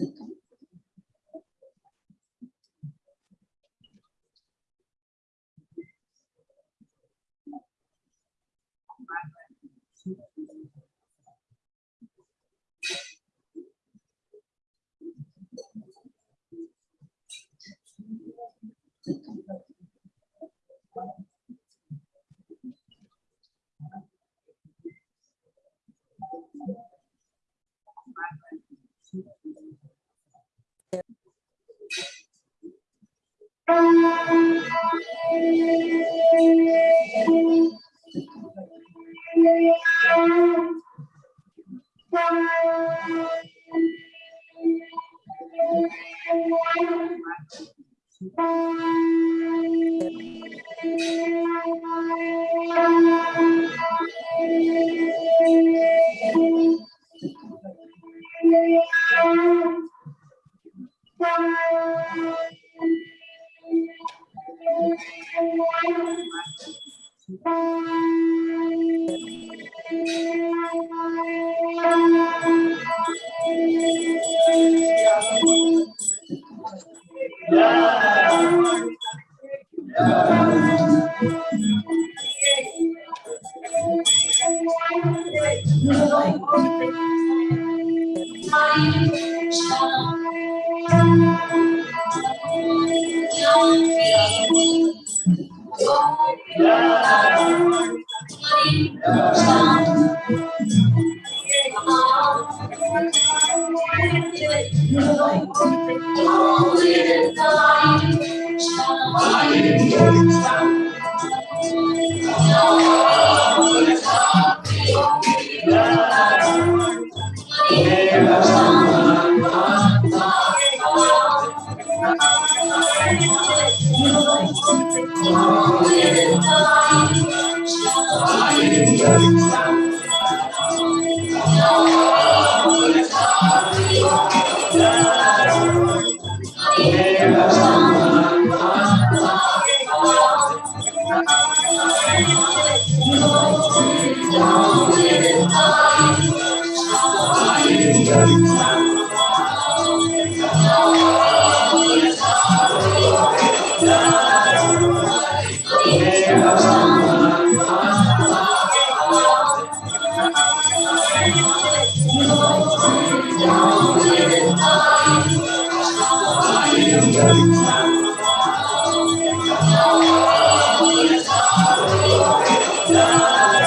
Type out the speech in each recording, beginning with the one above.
Obrigada.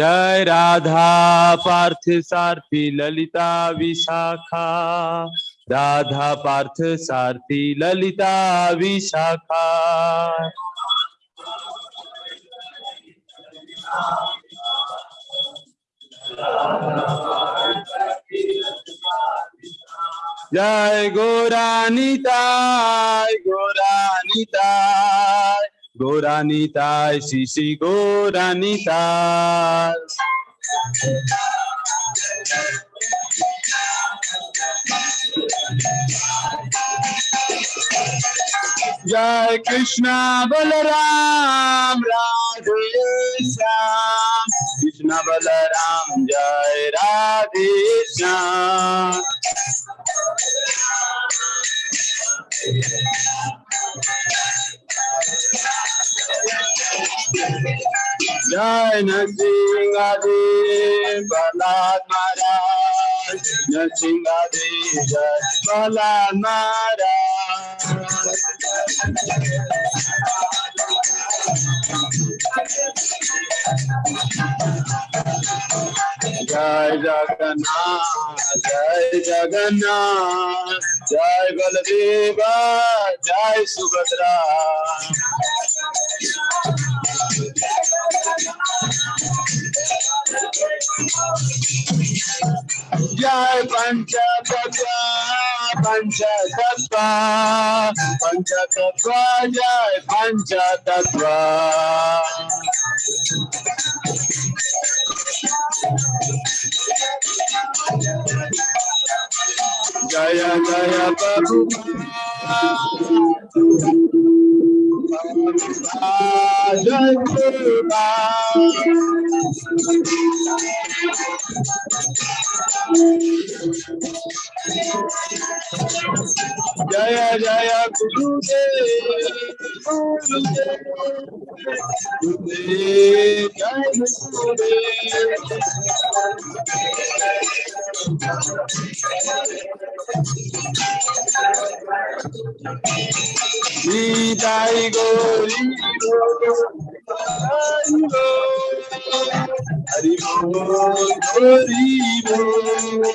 जय राधा पार्थ सारथी ललिता विशाखा। राधा पार्थ सारथी ललिता विशाखा। जय गोरानिताय गोरानिताय गोरानिताय श्री श्री गोरानिताय जय Krishna Balram Radhe Shyam Krishna Krishna Jai Nasing Adi Balad Maharaj Nasing Adi Jai Thank you. जय जगन्नाथ जय जगन्नाथ जय बलदेवा जय सुभद्रा जय पंच तत्व पंच तत्व पंच तत्व जय Jaya Jaya Prabhupada Jaya Jaya Jaya Gurudev Gurudev Jaya Nitaigo, Nitaigo, Harimo, Harimo.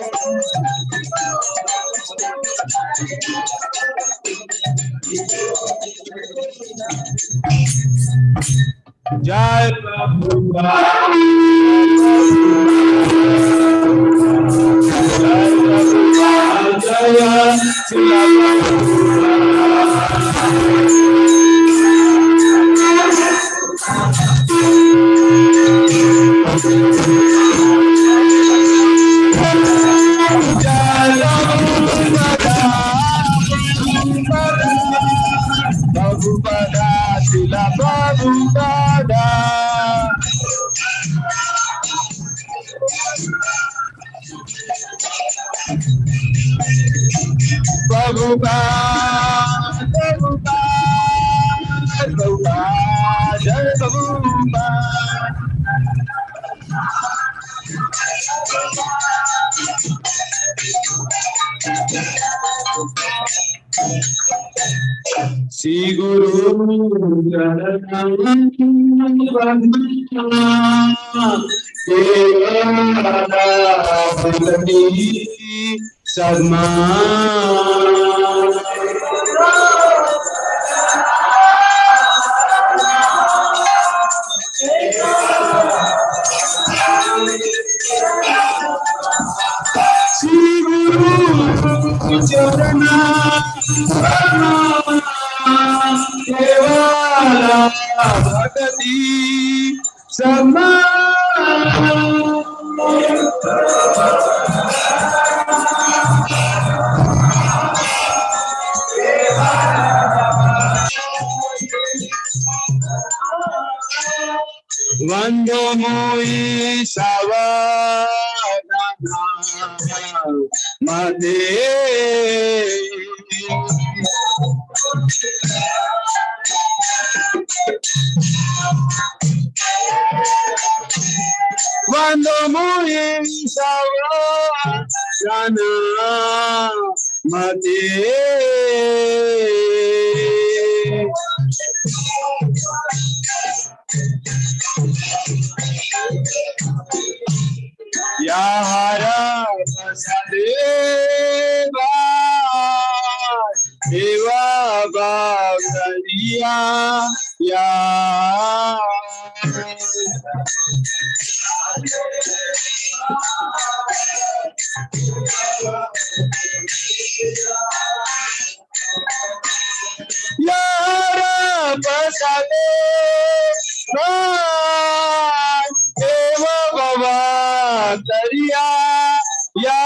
Thank you. जय प्रभुपाद जय प्रभुपाद जय Sadma Mate Cuando muy Savadana Mate Yahara Deva Bhagavariya Ya Yara Vasadeva Deva Bhagavariya Ya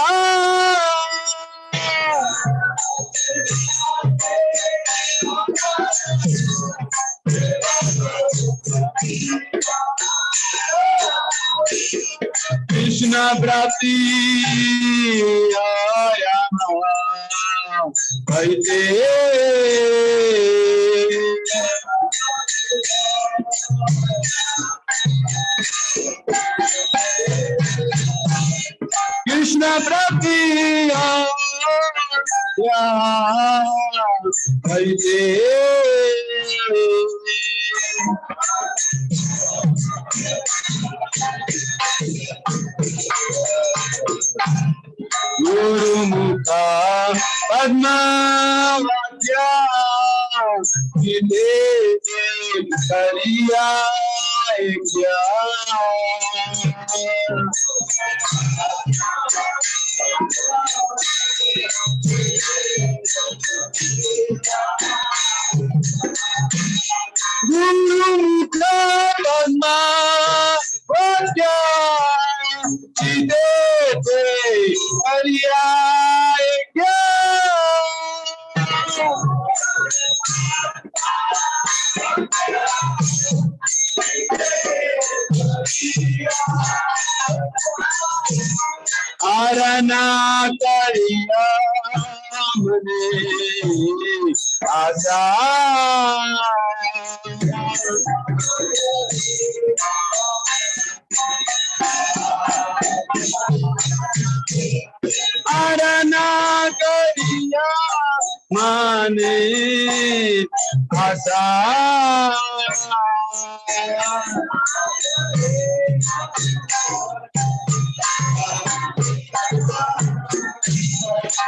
प्राप्ति आया कहते कृष्ण प्राप्ति आया कहते गुरुमुखा पद्मावाद्या cantar.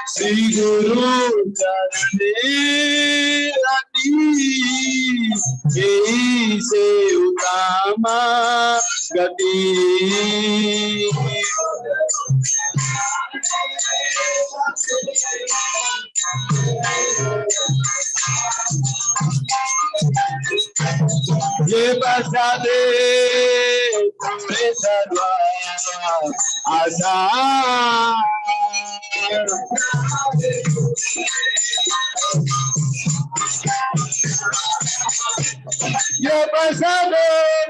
Seguro Janelani, e seu tamanho. الكبير Yebasade Mesalwa Azar Thank you. Ye pasado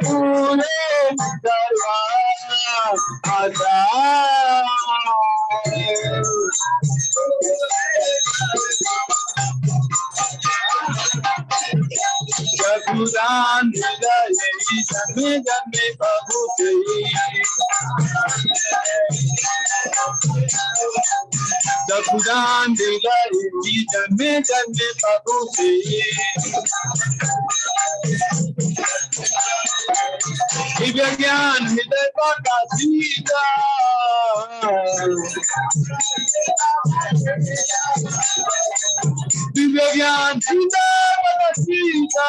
mure darwa Kakuran Nidasi Medame Pahutei Kakuran Nidasi Medame Pahutei Ibyayan Hidai Pakasita Ibyayan Hidai Pakasita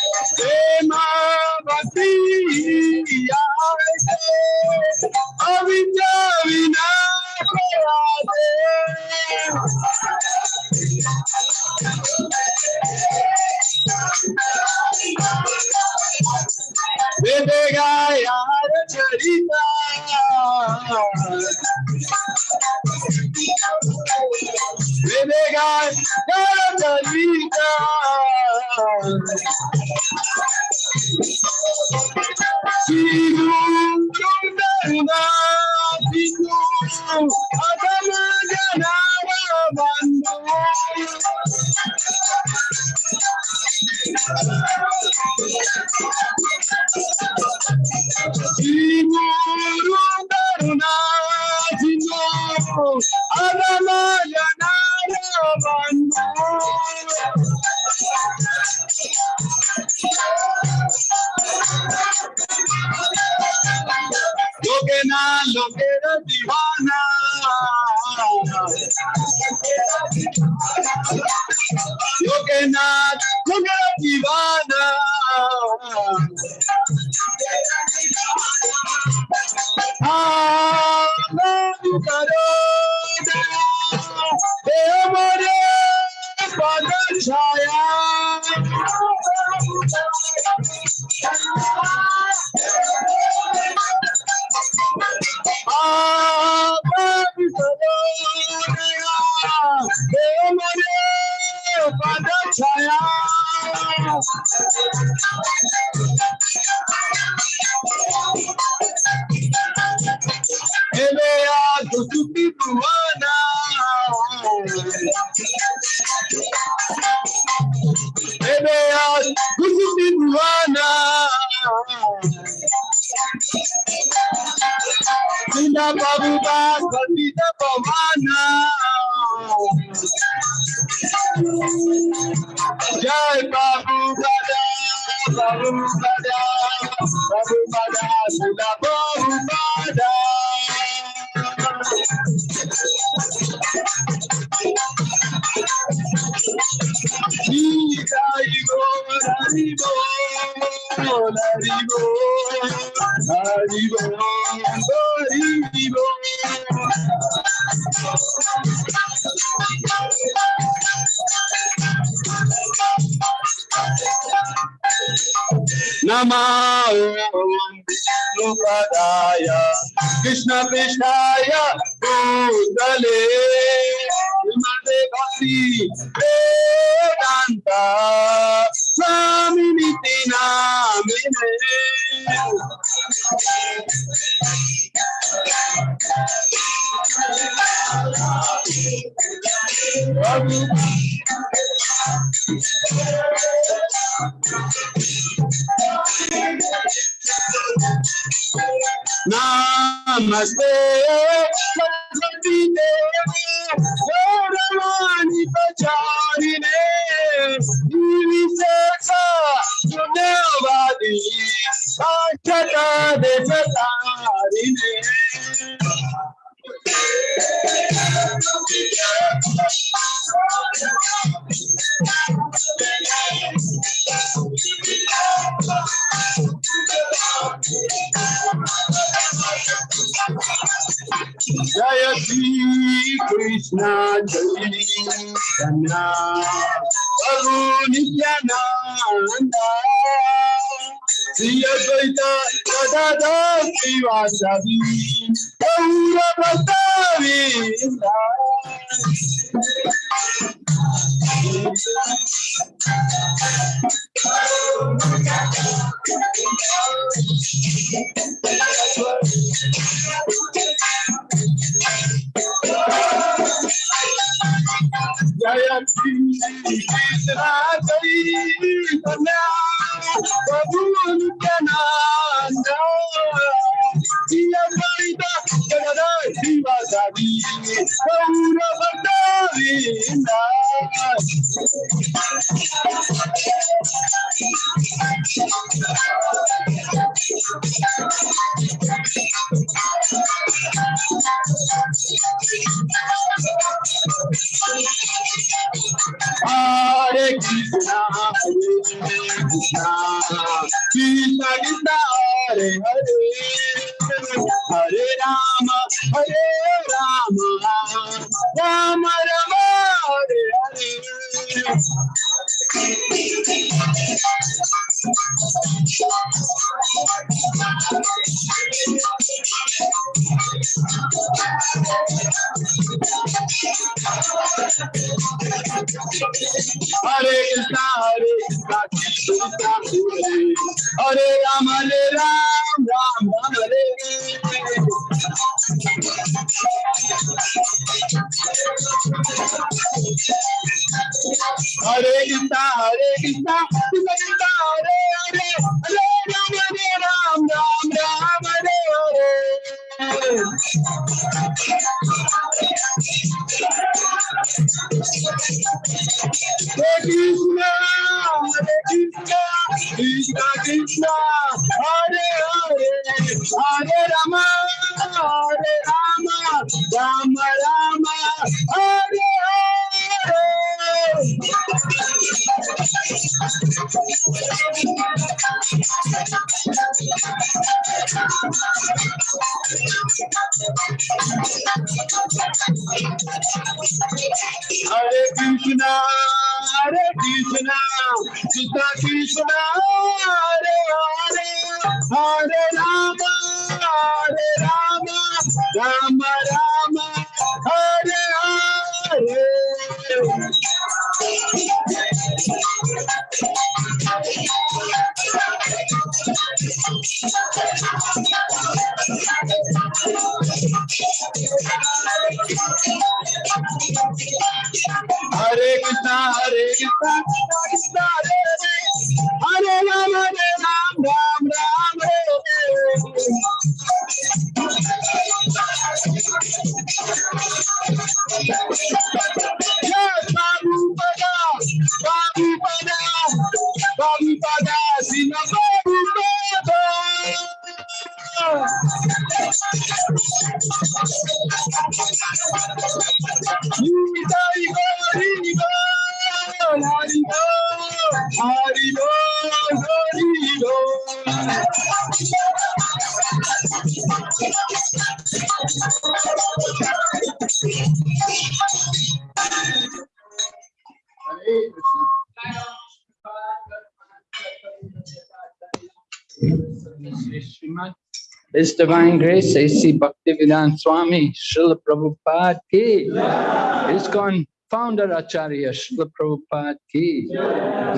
Ema Vasiya Avita Vinakade Vivegaya Charita. Vivegaya Charita. Sidu Kundana Sidu Akamagana Bandhu. na you. Amen. Nama Om Vishnupadaya Krishna Krishnaya Bhutale Vimate Bhakti Vedanta. Swami Nitinamine Namaste Saraswati Devi Gauravani Pacharine Divisesa Sunavadi Achata Desatarine Jaya Shri Krishna Jai Krishna Prabhu Nityananda Shri Advaita Gadadhar Srivasadi Gaura Bhaktavinda Prabhu Nityananda Hare Krishna, Hare Krishna, Krishna Krishna, Hare Hare, Hare Rama, Hare Rama, Rama Rama, Hare Hare. Hare Krishna, Hare Krishna, Krishna Krishna, Hare Hare Hare Ram, Ram Ram, Hare Hare. Hare Krishna, Hare Krishna, Krishna Krishna, Hare Hare, Hare Ram, Hare Ram, Ram Ram, Hare Hare. Krishna, Krishna, Krishna Krishna, Hare Hare, Hare Rama, Hare Rama, Rama Rama, Hare Hare. Hare Krishna, Hare Krishna, Krishna Krishna, Hare Hare, Hare Rama, Hare Rama, Rama Rama, Hare Hare. Hallelujah. Hare Krishna, Hare Krishna, Krishna Hare Hare, Hare Ram, Hare Ram, Ram Ram, Babipada, Babipada, Sina Babipada. Nita Igo, Haribo, Haribo, Haribo, Haribo. Thank you. His Divine Grace, A.C. Bhaktivedanta Swami, Srila Prabhupada ki. ISKCON founder Acharya Srila Prabhupada ki.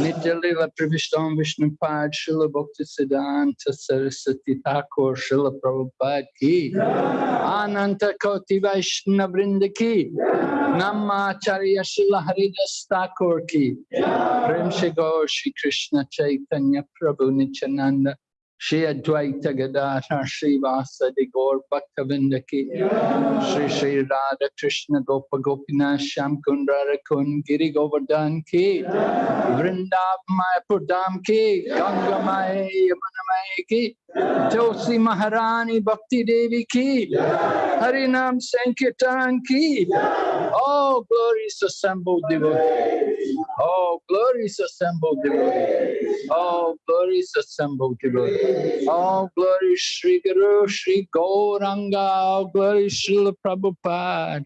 Nitya Lila Pravishtam Vishnupad Srila Bhakti Siddhanta Saraswati Thakur Srila Prabhupada ki. Ananta Koti Vaishnavrinda ki. Namma Acharya Srila Haridas Thakur ki. Prem Shri Krishna Chaitanya Prabhu Nityananda Shri Advaita Godara श्रीवासदि गौर भक्तविंद की श्री श्री राधा कृष्ण गोप गोपीनाथ श्याम कुंडा रकुन गिरि गोवर्धन की वृंदाव मायपुर धाम की गंगा माए यमुना माए की जोशी महारानी भक्ति देवी की हरिनाम संकीर्तन की ओ Oh glories assembled devotees Oh glories assembled devotees Oh glories assembled devotees Oh glory Sri Guru Sri Gauranga. Oh glory Srila Prabhupada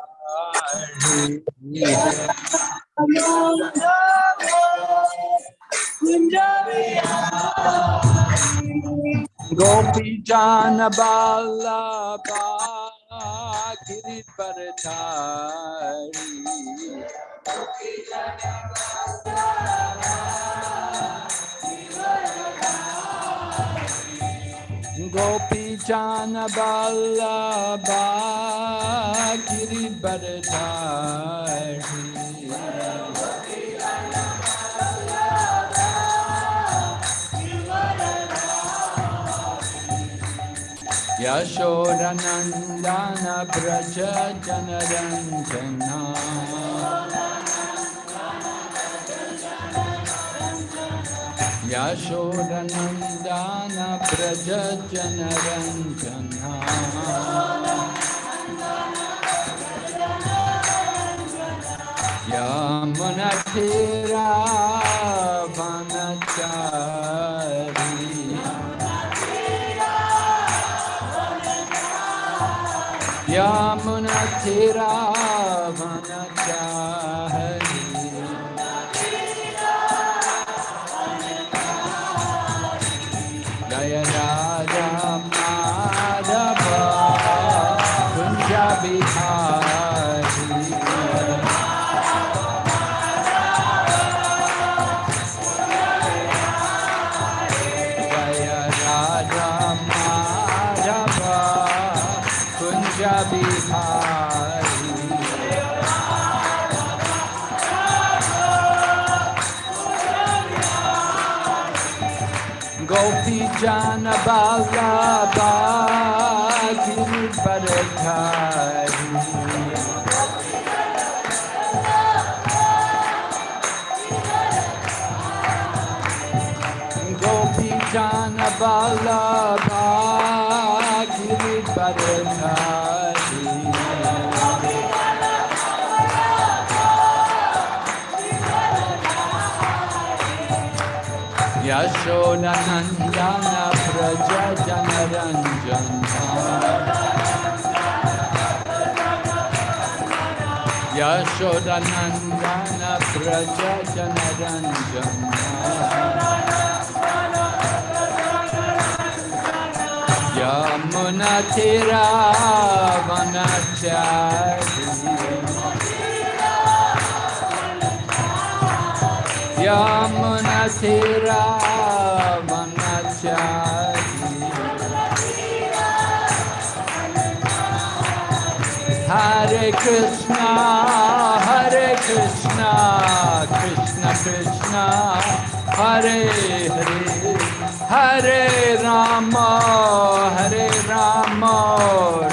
Gopi Jana Ballabha Giridharadhari Gopi Jana Yashodanandana Braja Janaranjana Yashodanandana Braja Janaranjana यशोरनन्दानव्रजनरञ्जना यमुनक्षीरावनचारि यमुनक्षीरा Gopi Jana Ballabha Giri शोलनन्दन व्रजनरञ्जन यशोदनन्दन व्रजनरञ्जन यमुनथिरावनचारि Yamuna Tira Hare Krishna, Hare Krishna, Krishna Krishna, Hare Hare, Hare Rama, Hare Rama,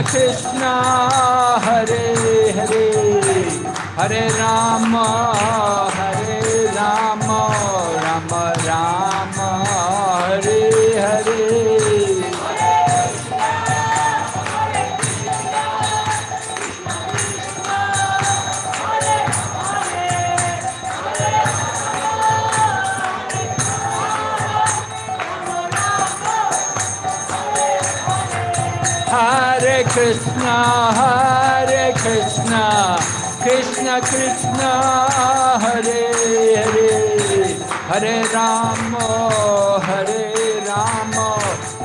Krishna Hare Hare. हरे राम हरे Ram. Krishna, Hare Krishna, Krishna Krishna, Hare Hare, Hare Rama, Hare Rama,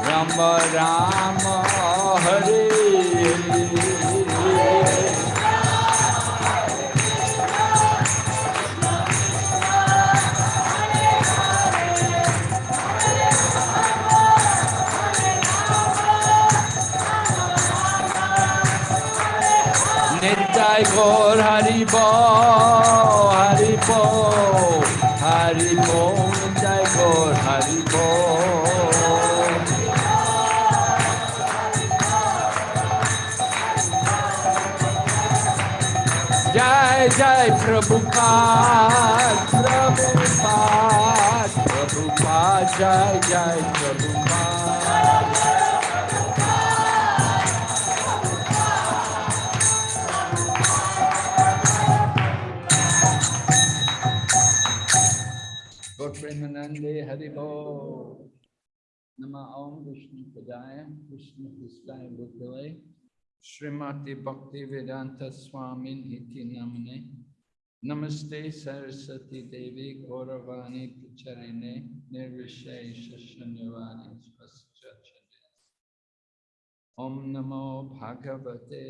Rama Rama, Hare. Nitai Gaur Haribo, Haribo, Haribo, Nitai Gaur Haribo. Jai Jai Prabhupada, Prabhupada, Prabhupada, Jai Jai Prabhupada. नंदे हरिभो नम ओम विष्णु पदाय विष्णु कृष्णाय बुद्धवय श्रीमती भक्ति वेदांत स्वामी नमने नमस्ते सरस्वती देवी गौरवाणी प्रचरिणे निर्विशेष ओम नमो भगवते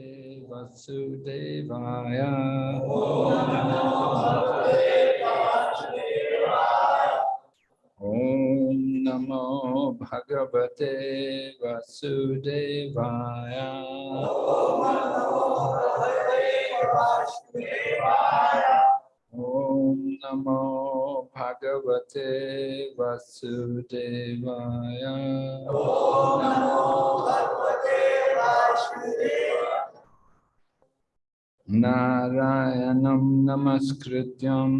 वसुदेवाय ओम नमो ॐ नमो भगवते वसुदेवाय। ॐ नमो भगवते वसुदेवाय। नारायणं नमस्कृत्यम्।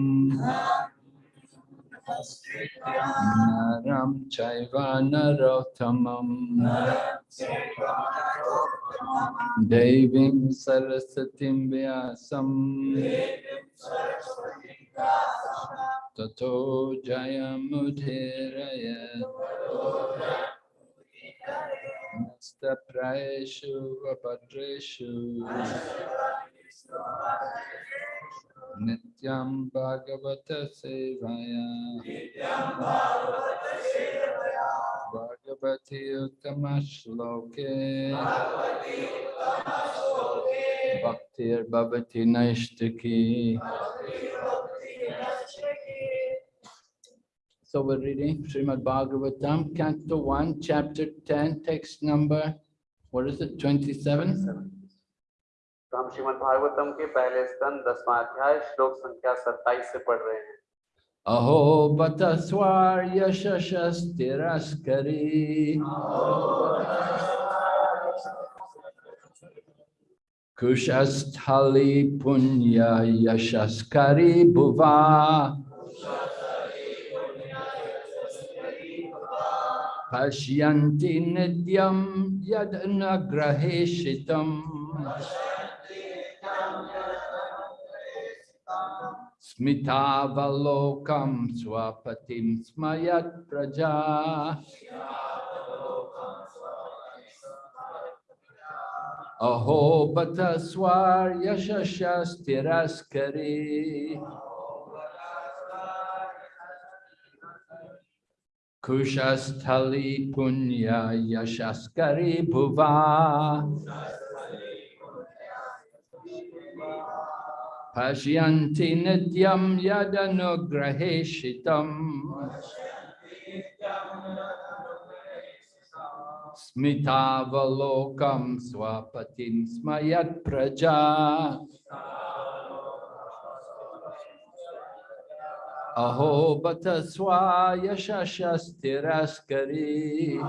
नरं चैव नरोत्तमं देवीं सरस्वतीं व्यासं ततो जयमुदीरयत् नस्तप्रायेषु वपत्रेषु Bhagavata Sevaya Bhagavati Uttama-shloke Bhaktir Bhavati Naishtaki So we're reading Srimad Bhagavatam, Canto 1, Chapter 10, text number, what is it, 27? तो हम श्रीमद भागवतम के पहले स्तन, दसवा अध्याय, श्लोक संख्या सत्ताईस से पढ़ रहे हैं। अहो बत स्वार्य शस्तिरस्करी कुशस्थली पुण्य यशस्करी भुवा। पश्यन्ति नित्यं यद् न ग्रहेषितम्। Smitavalokam swapatim smayat praja. Aho bata swar yashashas tiraskari Kushasthali punya yashaskari bhuva Pashyanti nityam yadanugraheshitam Smitavalokam swapatim smayat praja. Aho bata swa yashashas tiraskari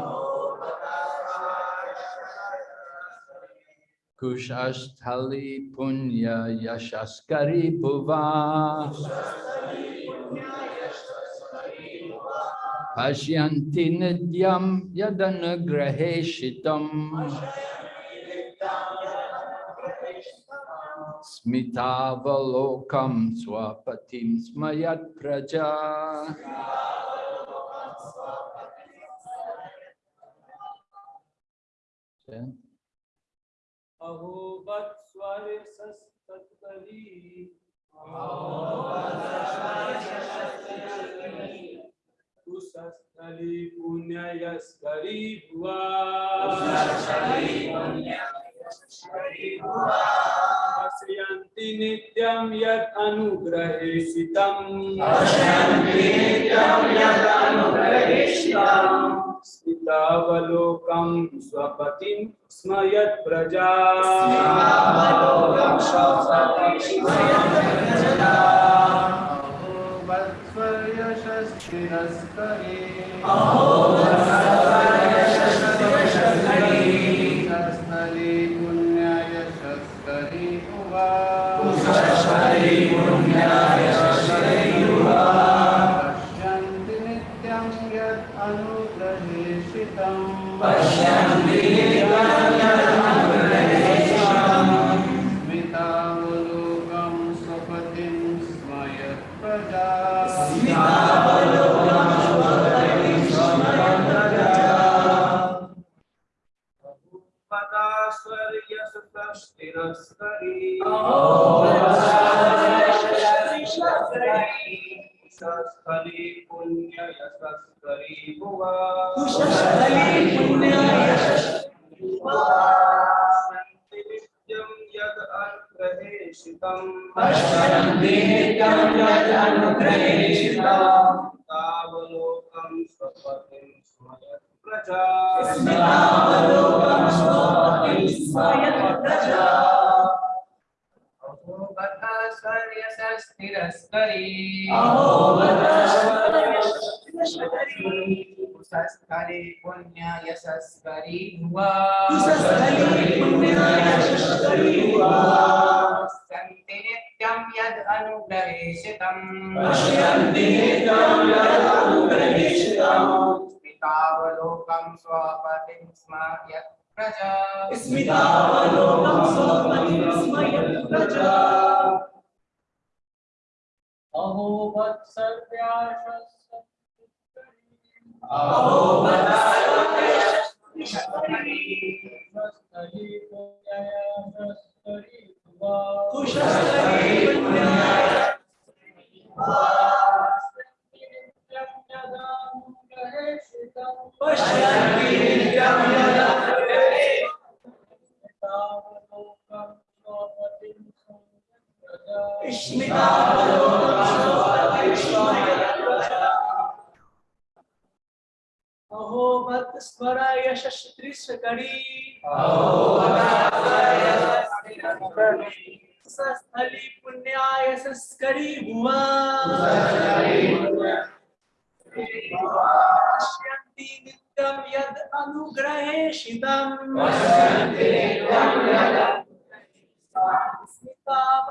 Kushasthali punya yashaskari bhuva. Pashyanti nidyam yadanugraheshitam Smitavalokam swapatim smayat praja अहोबत स्वर सस्तरी कुशस्थली पुण्ययस्करी भुवा। पश्यन्ति नित्यं यत् अनुग्रहेषितम्। पश्यन्ति नित्यं यत् अनुग्रहेषितम्। स्मितावलोकं स्वपतिं स्मयत् प्रजा। पश्यन्ति कुशस्थली पुण्य यदनुग्रहेषितम् पश्यन्ति यदनुग्रहेषितम् तावलोकं स्वपतिं स्मयत् प्रजा। तावलोकं स्वपतिं स्मयत् प्रजा। अहो बत स्वर्यसस्थिरस्करी अहो बत पुष्करे पुण्य यशस्करी हुआ पुष्करे पुण्य यशस्करी हुआ संति नित्यं यद् अनुग्रहेशितं पश्यन्ति नित्यं यद् अनुग्रहेशितं स्मितावलोकं स्वपतिं स्मरय प्रजा। स्मितावलोकं स्वपतिं स्मरय प्रजा। अहो वत्सव्याशस् Ishmita Palo Palo Palo Ishmita अहो भक्त स्मरा यशस्त्री सकड़ी स्थली पुण्याय संस्करी हुआ पश्यन्ति नित्यं यद् अनुग्रहेषितम्। स्मिताम्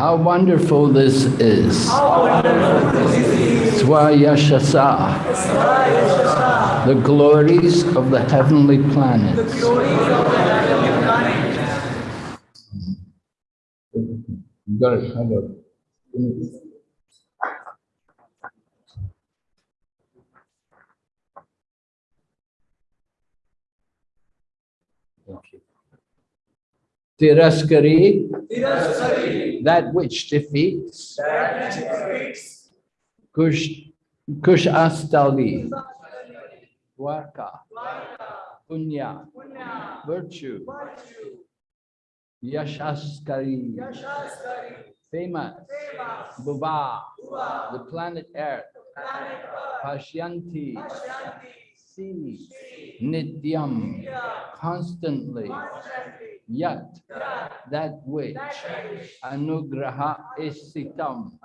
How wonderful this is. Swayashasa. The glories of the heavenly planets. Good. Hello. Okay. Tiraskari, that which defeats, Kush, Kush Astali, Dwarka, Punya, virtue, Yashaskari, famous, Bhuva, the planet Earth, Pashyanti, see, Nityam, constantly, Yat, that which, Anugraha isitam,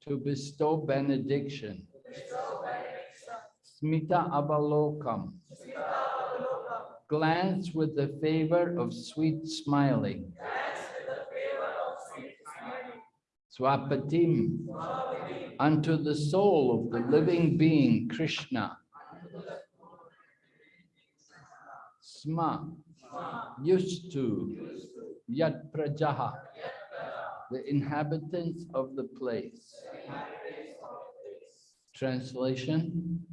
to bestow benediction, Smita avalokam, glance with the favor of sweet smiling, Swapatim, unto the soul of the living being, Krishna. Sma, used to, Prajaha, the inhabitants of the place. Translation.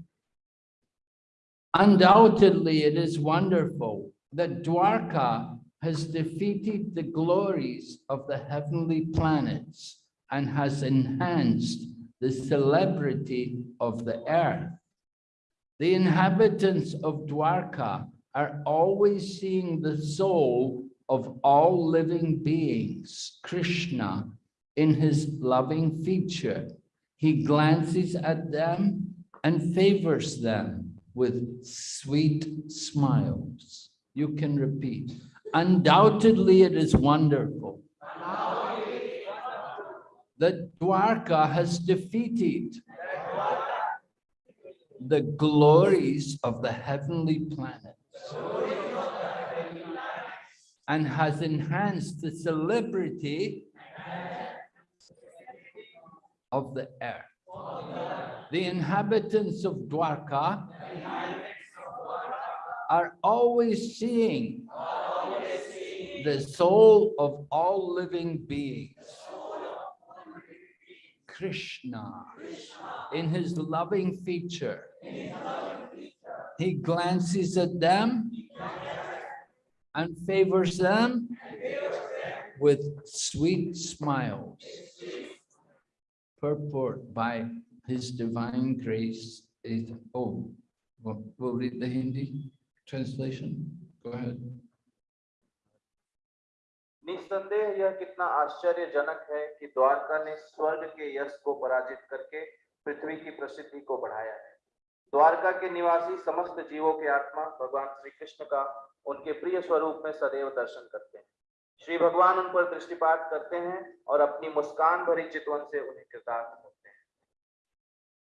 Undoubtedly, it is wonderful that Dwarka has defeated the glories of the heavenly planets and has enhanced the celebrity of the earth. The inhabitants of Dwarka are always seeing the soul of all living beings, Krishna, in his loving feature. He glances at them and favors them with sweet smiles. You can repeat. Undoubtedly, it is wonderful that Dwarka has defeated the glories of the heavenly planets and has enhanced the celebrity of the earth. The inhabitants of Dwarka are always seeing the soul of all living beings. Krishna, in his loving feature, he glances at them and favors them with sweet smiles. Purport by his divine grace is, oh, we'll we'll read the Hindi translation. Go ahead. निस्संदेह यह कितना आश्चर्यजनक है कि द्वारका ने स्वर्ग के यश को पराजित करके पृथ्वी की प्रसिद्धि को बढ़ाया है द्वारका के निवासी समस्त जीवों के आत्मा भगवान श्री कृष्ण का उनके प्रिय स्वरूप में सदैव दर्शन करते हैं श्री भगवान उन पर दृष्टिपात करते हैं और अपनी मुस्कान भरी चितवन से उन्हें कृतार्थ हैं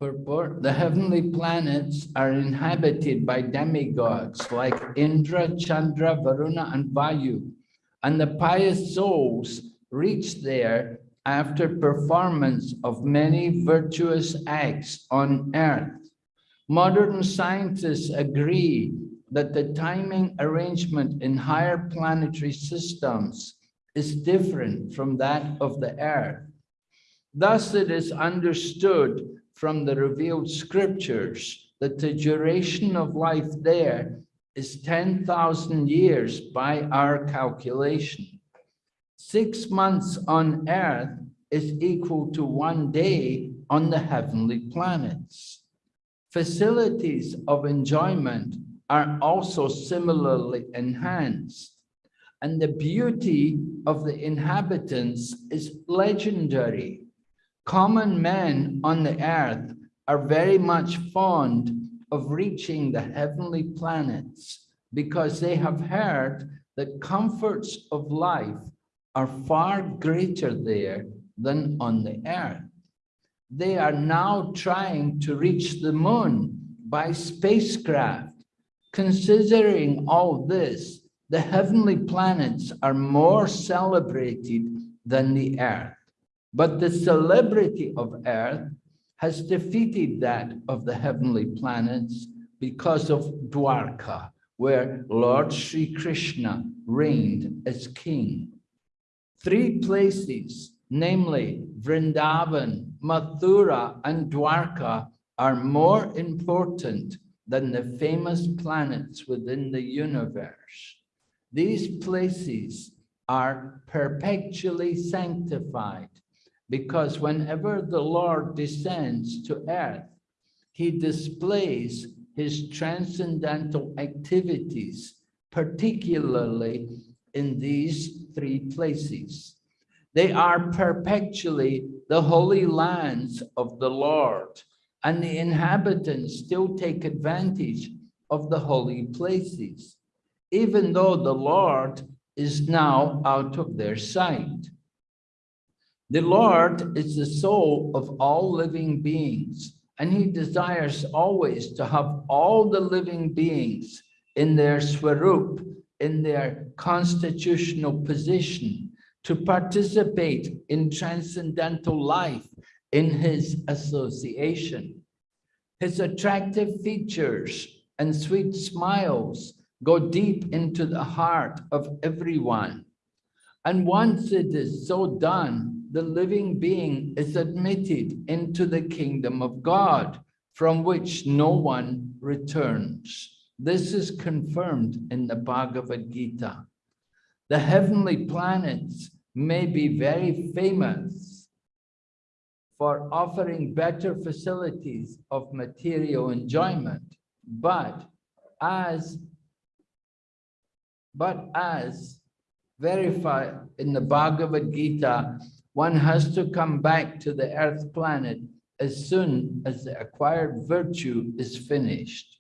Purport, the heavenly planets are inhabited by demigods like Indra, Chandra, Varuna, and Vayu. And the pious souls reach there after performance of many virtuous acts on earth. Modern scientists agree that the timing arrangement in higher planetary systems is different from that of the earth. Thus, it is understood from the revealed scriptures that the duration of life there is 10,000 years by our calculation. Six months on earth is equal to one day on the heavenly planets. Facilities of enjoyment are also similarly enhanced. And the beauty of the inhabitants is legendary. Common men on the earth are very much fond of reaching the heavenly planets because they have heard that comforts of life are far greater there than on the earth. They are now trying to reach the moon by spacecraft. Considering all this, the heavenly planets are more celebrated than the earth. But the celebrity of earth has defeated that of the heavenly planets because of Dwarka, where Lord Sri Krishna reigned as king. Three places, namely Vrindavan, Mathura, and Dwarka, are more important than the famous planets within the universe. These places are perpetually sanctified because whenever the Lord descends to earth, he displays his transcendental activities, particularly in these three places. They are perpetually the holy lands of the Lord, and the inhabitants still take advantage of the holy places, even though the Lord is now out of their sight. The Lord is the soul of all living beings, and he desires always to have all the living beings in their swarup, in their constitutional position, to participate in transcendental life in his association. His attractive features and sweet smiles go deep into the heart of everyone. And once it is so done, the living being is admitted into the kingdom of God, from which no one returns. This is confirmed in the Bhagavad Gita. The heavenly planets may be very famous for offering better facilities of material enjoyment, but as but as verified in the Bhagavad Gita, one has to come back to the earth planet as soon as the acquired virtue is finished.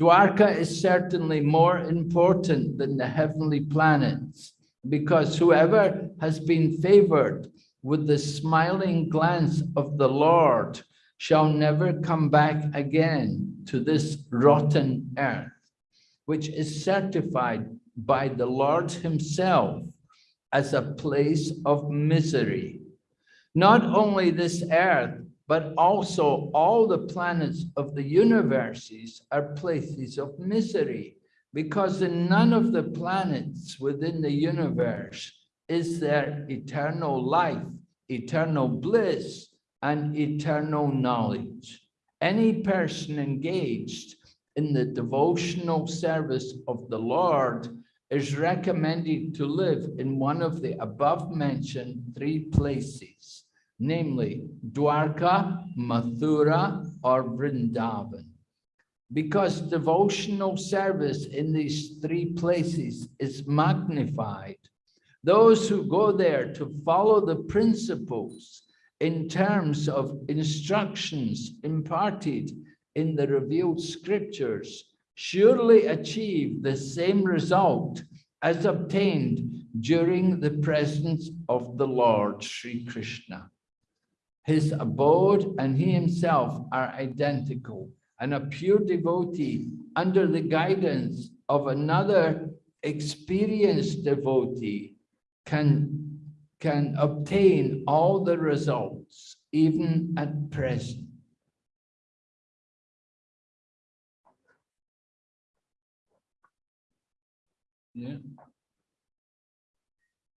Dwarka is certainly more important than the heavenly planets because whoever has been favored with the smiling glance of the Lord shall never come back again to this rotten earth, which is certified by the Lord himself as a place of misery. Not only this earth, but also all the planets of the universes are places of misery because in none of the planets within the universe is there eternal life, eternal bliss, and eternal knowledge. Any person engaged in the devotional service of the Lord is recommended to live in one of the above mentioned three places, namely Dwarka, Mathura, or Vrindavan. Because devotional service in these three places is magnified, those who go there to follow the principles in terms of instructions imparted in the revealed scriptures surely achieve the same result as obtained during the presence of the Lord Sri Krishna. his abode and he himself are identical. And a pure devotee under the guidance of another experienced devotee can, can obtain all the results even at present. Yeah.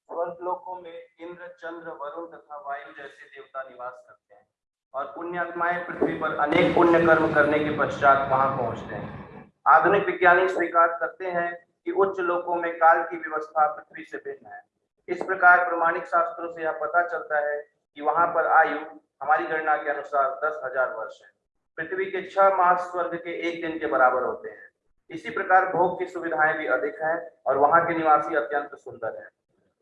स्वर्ग लोकों में इंद्र, चंद्र, वरुण तथा वायु जैसे देवता निवास करते हैं और पुण्यात्माएँ पृथ्वी पर अनेक पुण्य कर्म करने के पश्चात वहाँ पहुँचते हैं। आधुनिक विज्ञानी स्वीकार करते हैं कि उच्च लोकों में काल की व्यवस्था पृथ्वी से भिन्न है। इस प्रकार प्रमाणिक शास्त्रों से यह पता चलता है कि वहाँ पर आयु हमारी गणना के अनुसार दस हज़ार वर्ष है। पृथ्वी के छह मास स्वर्ग के एक दिन के बराबर होते हैं। इसी प्रकार भोग की सुविधाएँ भी अधिक हैं और वहाँ के निवासी अत्यंत सुंदर हैं।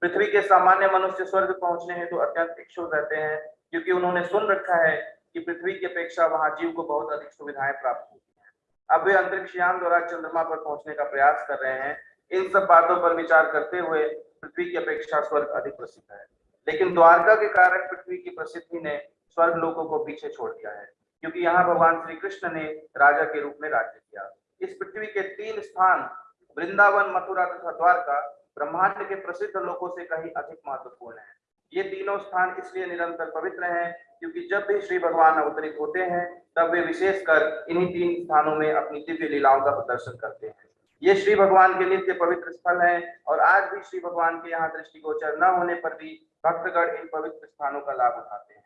पृथ्वी के सामान्य मनुष्य स्वर्ग पहुँचने हेतु तो अत्यंत इच्छुक रहते हैं, क्योंकि उन्होंने सुन रखा है कि पृथ्वी की अपेक्षा वहाँ जीव को बहुत अधिक सुविधाएँ प्राप्त होती हैं। अब वे अंतरिक्ष यान द्वारा चंद्रमा पर पहुँचने का प्रयास कर रहे हैं। इन सब बातों पर विचार करते हुए पृथ्वी की अपेक्षा स्वर्ग अधिक प्रसिद्ध है। लेकिन द्वारका के कारण पृथ्वी की प्रसिद्धि ने स्वर्ग लोगों को पीछे छोड़ दिया है, क्योंकि यहाँ भगवान श्री कृष्ण ने राजा के रूप में राज्य किया। इस पृथ्वी के तीन स्थान, वृंदावन, मथुरा तथा द्वारका ब्रह्मांड के प्रसिद्ध लोकों से कहीं अधिक महत्वपूर्ण है। ये तीनों स्थान इसलिए निरंतर पवित्र हैं क्योंकि जब भी श्री भगवान अवतरित होते हैं, तब वे विशेषकर इन्हीं तीन स्थानों में अपनी दिव्य लीलाओं का प्रदर्शन करते हैं। ये श्री भगवान के नित्य पवित्र स्थल हैं और आज भी श्री भगवान के यहाँ दृष्टिगोचर न होने पर भी भक्तगण इन पवित्र स्थानों का लाभ उठाते हैं।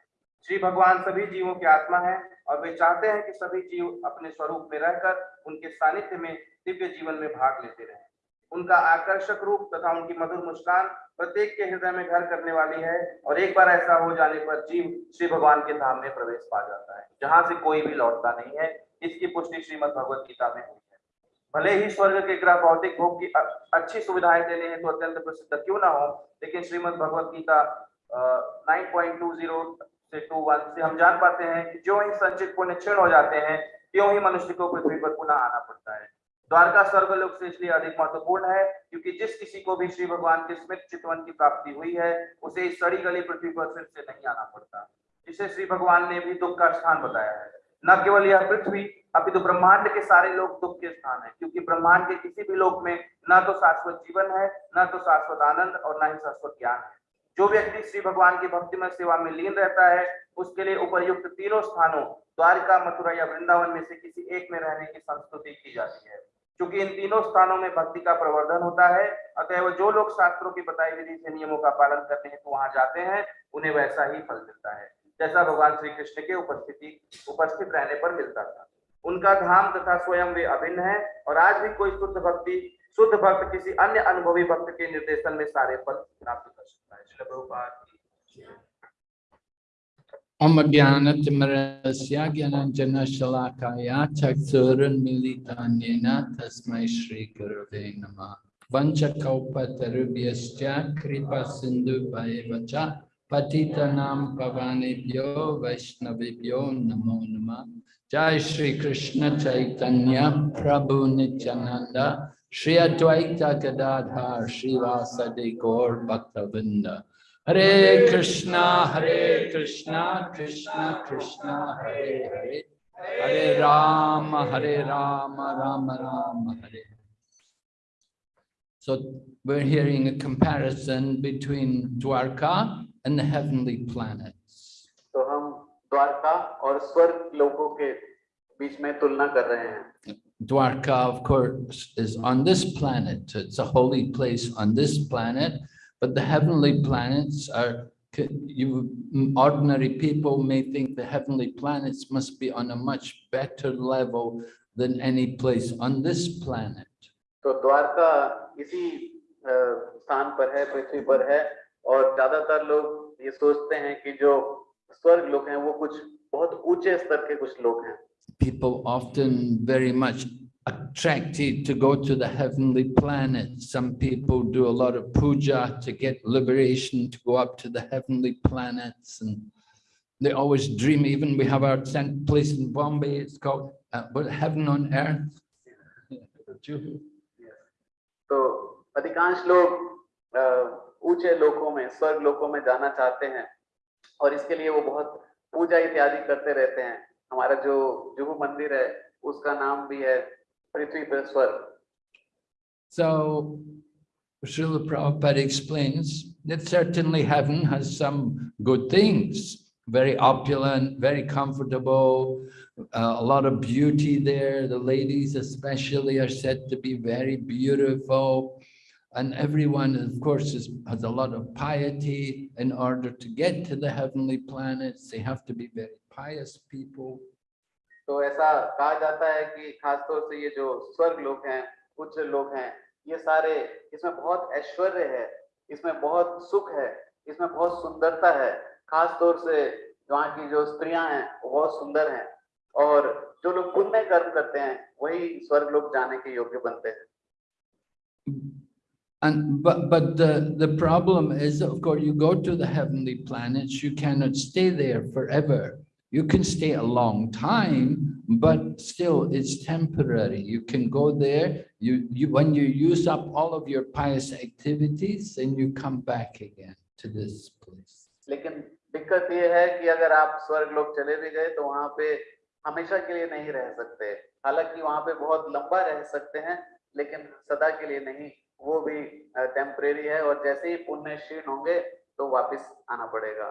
श्री भगवान सभी जीवों की आत्मा है और वे चाहते हैं कि सभी जीव अपने स्वरूप में रहकर उनके सानिध्य में दिव्य जीवन में भाग लेते रहें। उनका आकर्षक रूप तथा उनकी मधुर मुस्कान प्रत्येक के हृदय में घर करने वाली है और एक बार ऐसा हो जाने पर जीव श्री भगवान के धाम में प्रवेश पा जाता है। जहाँ से कोई भी लौटता नहीं है, इसकी पुष्टि श्रीमद भगवत गीता में हुई है। भले ही स्वर्ग के ग्रह भौतिक भोग की अच्छी सुविधाएँ देने हैं तो अत्यंत प्रसिद्ध क्यों ना हो, लेकिन Shrimad Bhagavad Gita nine point two zero से टू वन से हम जान पाते हैं कि जो ही संचित पुण्य क्षीण हो जाते हैं, त्यों ही मनुष्य को पृथ्वी पर पुनः आना पड़ता है। द्वारका स्वर्गलोक से इसलिए अधिक महत्वपूर्ण है, क्योंकि जिस किसी को भी श्री भगवान के स्मृत चितवन की प्राप्ति हुई है, उसे इस सड़ी गली पृथ्वी पर फिर से नहीं आना पड़ता, जिसे श्री भगवान ने भी दुख का स्थान बताया है। न केवल यह पृथ्वी, अपितु ब्रह्मांड के सारे लोग दुख के स्थान है, क्योंकि ब्रह्मांड के किसी भी लोक में न तो शाश्वत जीवन है, न तो शाश्वत आनंद और न ही शाश्वत ज्ञान है। जो व्यक्ति श्री भगवान की भक्तिमय सेवा में लीन रहता है, उसके लिए उपयुक्त तीनों स्थानों, द्वारका, मथुरा या वृंदावन में से किसी एक में रहने की संस्तुति की जाती है। क्योंकि इन तीनों स्थानों में भक्ति का प्रवर्धन होता है। अतएव जो लोग शास्त्रों की बताई विधि से नियमों का पालन करने हेतु वहाँ जाते हैं, उन्हें वैसा ही फल मिलता है। जैसा भगवान श्री कृष्ण के उपस्थिति, उपस्थित रहने पर मिलता था। उनका धाम तथा स्वयं वे अभिन्न है, और आज भी कोई शुद्ध भक्ति, शुद्ध भक्त किसी अन्य अनुभवी भक्त के निर्देशन में सारे फल प्राप्त कर सकता है। Om Gyana Timarasya Gyananjana Shalakaya Chaksurun Militanyena Tasmai Shri Gurave Namah Vancha Kaupa Tarubhyascha Kripa Sindhu Bhaevacha Patitanam Pavanebhyo Vaishnavibhyo Namo Nama Jai Shri Krishna Chaitanya Prabhu Nityananda Shri Advaita Gadadhar Shiva Sadi Gaur Bhaktavinda Hare Krishna, Hare Krishna, Krishna Krishna, Hare Hare, Hare Rama, Hare Rama, Rama Rama, Hare. So we're hearing a comparison between Dwarka and the heavenly planets. तो हम द्वारका और स्वर्ग लोगों के बीच में तुलना कर रहे हैं Dwarka, of course, is on this planet. It's a holy place on this planet, but the heavenly planets are, c- you, ordinary people may think the heavenly planets must be on a much better level than any place on this planet. तो द्वारका इसी अ, स्थान पर है पृथ्वी पर है और ज्यादातर लोग ये सोचते हैं कि जो स्वर्ग लोग हैं वो कुछ बहुत ऊंचे स्तर के कुछ लोग हैं People often very much attracted to go to the heavenly planets. Some people do a lot of puja to get liberation to go up to the heavenly planets and they always dream, even we have our cent- place in Bombay, it's called uh, what, Heaven on Earth. Juhu. तो अधिकांश लोग अ, ऊंचे लोकों में स्वर्ग लोकों में जाना चाहते हैं और इसके लिए वो बहुत पूजा इत्यादि करते रहते हैं हमारा जो जुहू मंदिर है उसका नाम भी है 23 minutes left. So Srila Prabhupada explains that certainly heaven has some good things, very opulent, very comfortable, uh, a lot of beauty there. The ladies especially are said to be very beautiful. And everyone, of course, is, has a lot of piety in order to get to the heavenly planets. They have to be very pious people. तो ऐसा कहा जाता है कि खासतौर से ये जो स्वर्ग लोग हैं उच्च लोग हैं ये सारे इसमें बहुत ऐश्वर्य है इसमें बहुत सुख है इसमें बहुत सुंदरता है खास तौर से वहाँ की जो स्त्रियाँ हैं वो बहुत सुंदर हैं और जो लोग पुण्य कर्म करते हैं वही स्वर्ग लोग जाने के योग्य बनते हैं And but but the the problem is, of course, you go to the heavenly planets, you cannot stay there forever. You can stay a long time, but still it's temporary. You can go there, you you when you use up all of your pious activities, then you come back again to this place. लेकिन दिक्कत ये है कि अगर आप स्वर्ग लोग चले भी गए तो वहां पे हमेशा के लिए नहीं रह सकते हालांकि वहां पे बहुत लंबा रह सकते हैं लेकिन सदा के लिए नहीं वो भी टेम्परेरी है और जैसे ही पुण्य क्षीण होंगे तो वापस आना पड़ेगा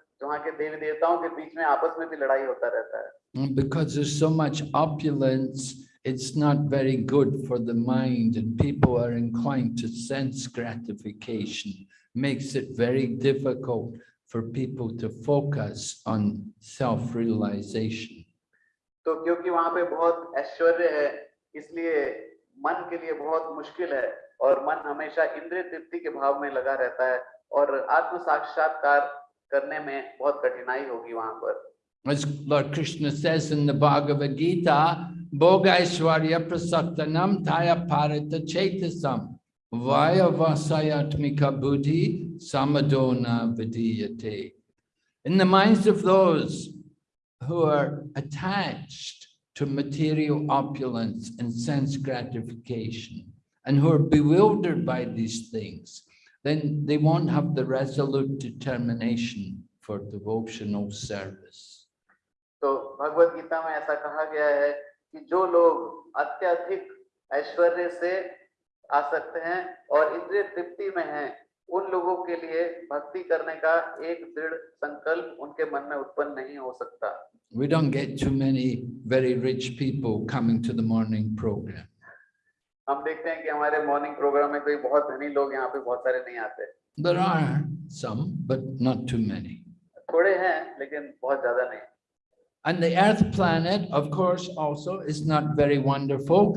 वहाँ के देवी देवताओं के बीच में आपस में भी लड़ाई होता रहता है because there's so much opulence, it's not very good for the mind and people are inclined to sense gratification. Makes it very difficult for people to focus on self-realization. तो क्योंकि वहाँ पे बहुत ऐश्वर्य है इसलिए मन के लिए बहुत मुश्किल है और मन हमेशा इंद्रिय तृप्ति के भाव में लगा रहता है और आत्म साक्षात्कार करने में बहुत कठिनाई होगी वहां पर As Lord Krishna says in the Bhagavad Gita, Bhogaishwarya prasaktanam taya parita chetasam vaya vasayatmika buddhi samadona vidiyate. In the minds of those who are attached to material opulence and sense gratification and who are bewildered by these things, then they won't have the resolute determination for devotional service. तो भगवत गीता में ऐसा कहा गया है कि जो लोग अत्यधिक ऐश्वर्य से आसक्त हैं और इंद्रिय तृप्ति में हैं उन लोगों के लिए भक्ति करने का एक दृढ़ संकल्प उनके मन में उत्पन्न नहीं हो सकता We don't get too many very rich people coming to the morning program. हम देखते हैं कि हमारे मॉर्निंग प्रोग्राम में कोई बहुत धनी लोग यहाँ पे बहुत सारे नहीं आते There are some, but not too many. थोड़े हैं लेकिन बहुत ज़्यादा नहीं And the earth planet, of course, also is not very wonderful.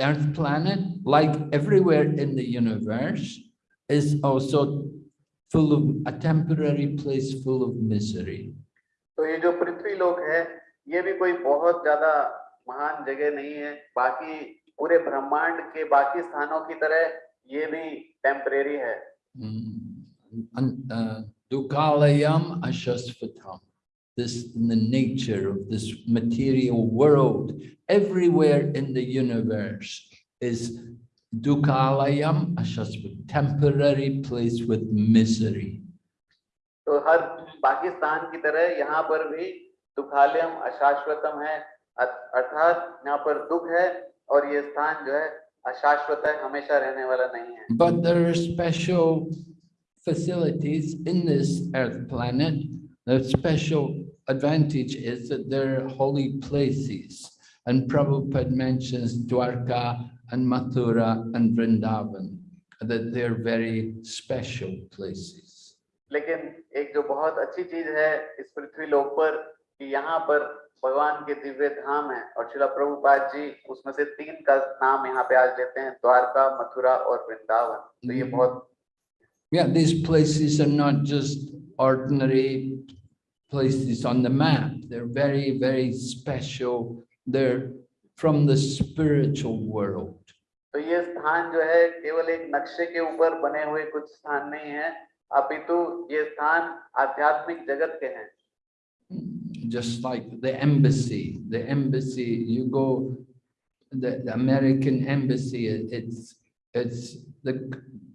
Earth planet, like everywhere in the universe, is also full of a temporary place full of misery. तो ये जो पृथ्वी लोक है ये भी कोई बहुत ज़्यादा महान जगह नहीं है बाकी पूरे ब्रह्मांड के बाकी स्थानों की तरह ये भी टेम्परेरी है Mm, uh, Ashasvatam. This in the nature of this material world, everywhere in the universe is Dukalayam Ashasvat, temporary place with misery. तो हर पाकिस्तान की तरह यहाँ पर भी दुखालयम अशाश्वतम है अ- अर्थात यहाँ पर दुख है और ये स्थान जो है अशाश्वत है हमेशा रहने वाला नहीं है But there are special facilities in this earth planet. The special advantage is that they're holy places. And Prabhupada mentions Dwarka and Mathura and Vrindavan, that they're very special places. लेकिन एक जो बहुत अच्छी चीज है इस पृथ्वी लोक पर कि यहाँ पर भगवान के दिव्य धाम है और शिला प्रभुपाद जी उसमें से तीन का नाम यहाँ पे आज लेते हैं द्वारका मथुरा और वृंदावन। तो ये बहुत Yeah, these places are not just ordinary places on the map. They're very, very special. They're from the spiritual world. तो ये स्थान जो है केवल एक नक्शे के ऊपर बने हुए कुछ स्थान नहीं है। अपितु ये स्थान आध्यात्मिक जगत के हैं। Just like the embassy, the embassy, you go, the, the American embassy, it- it's, it's the,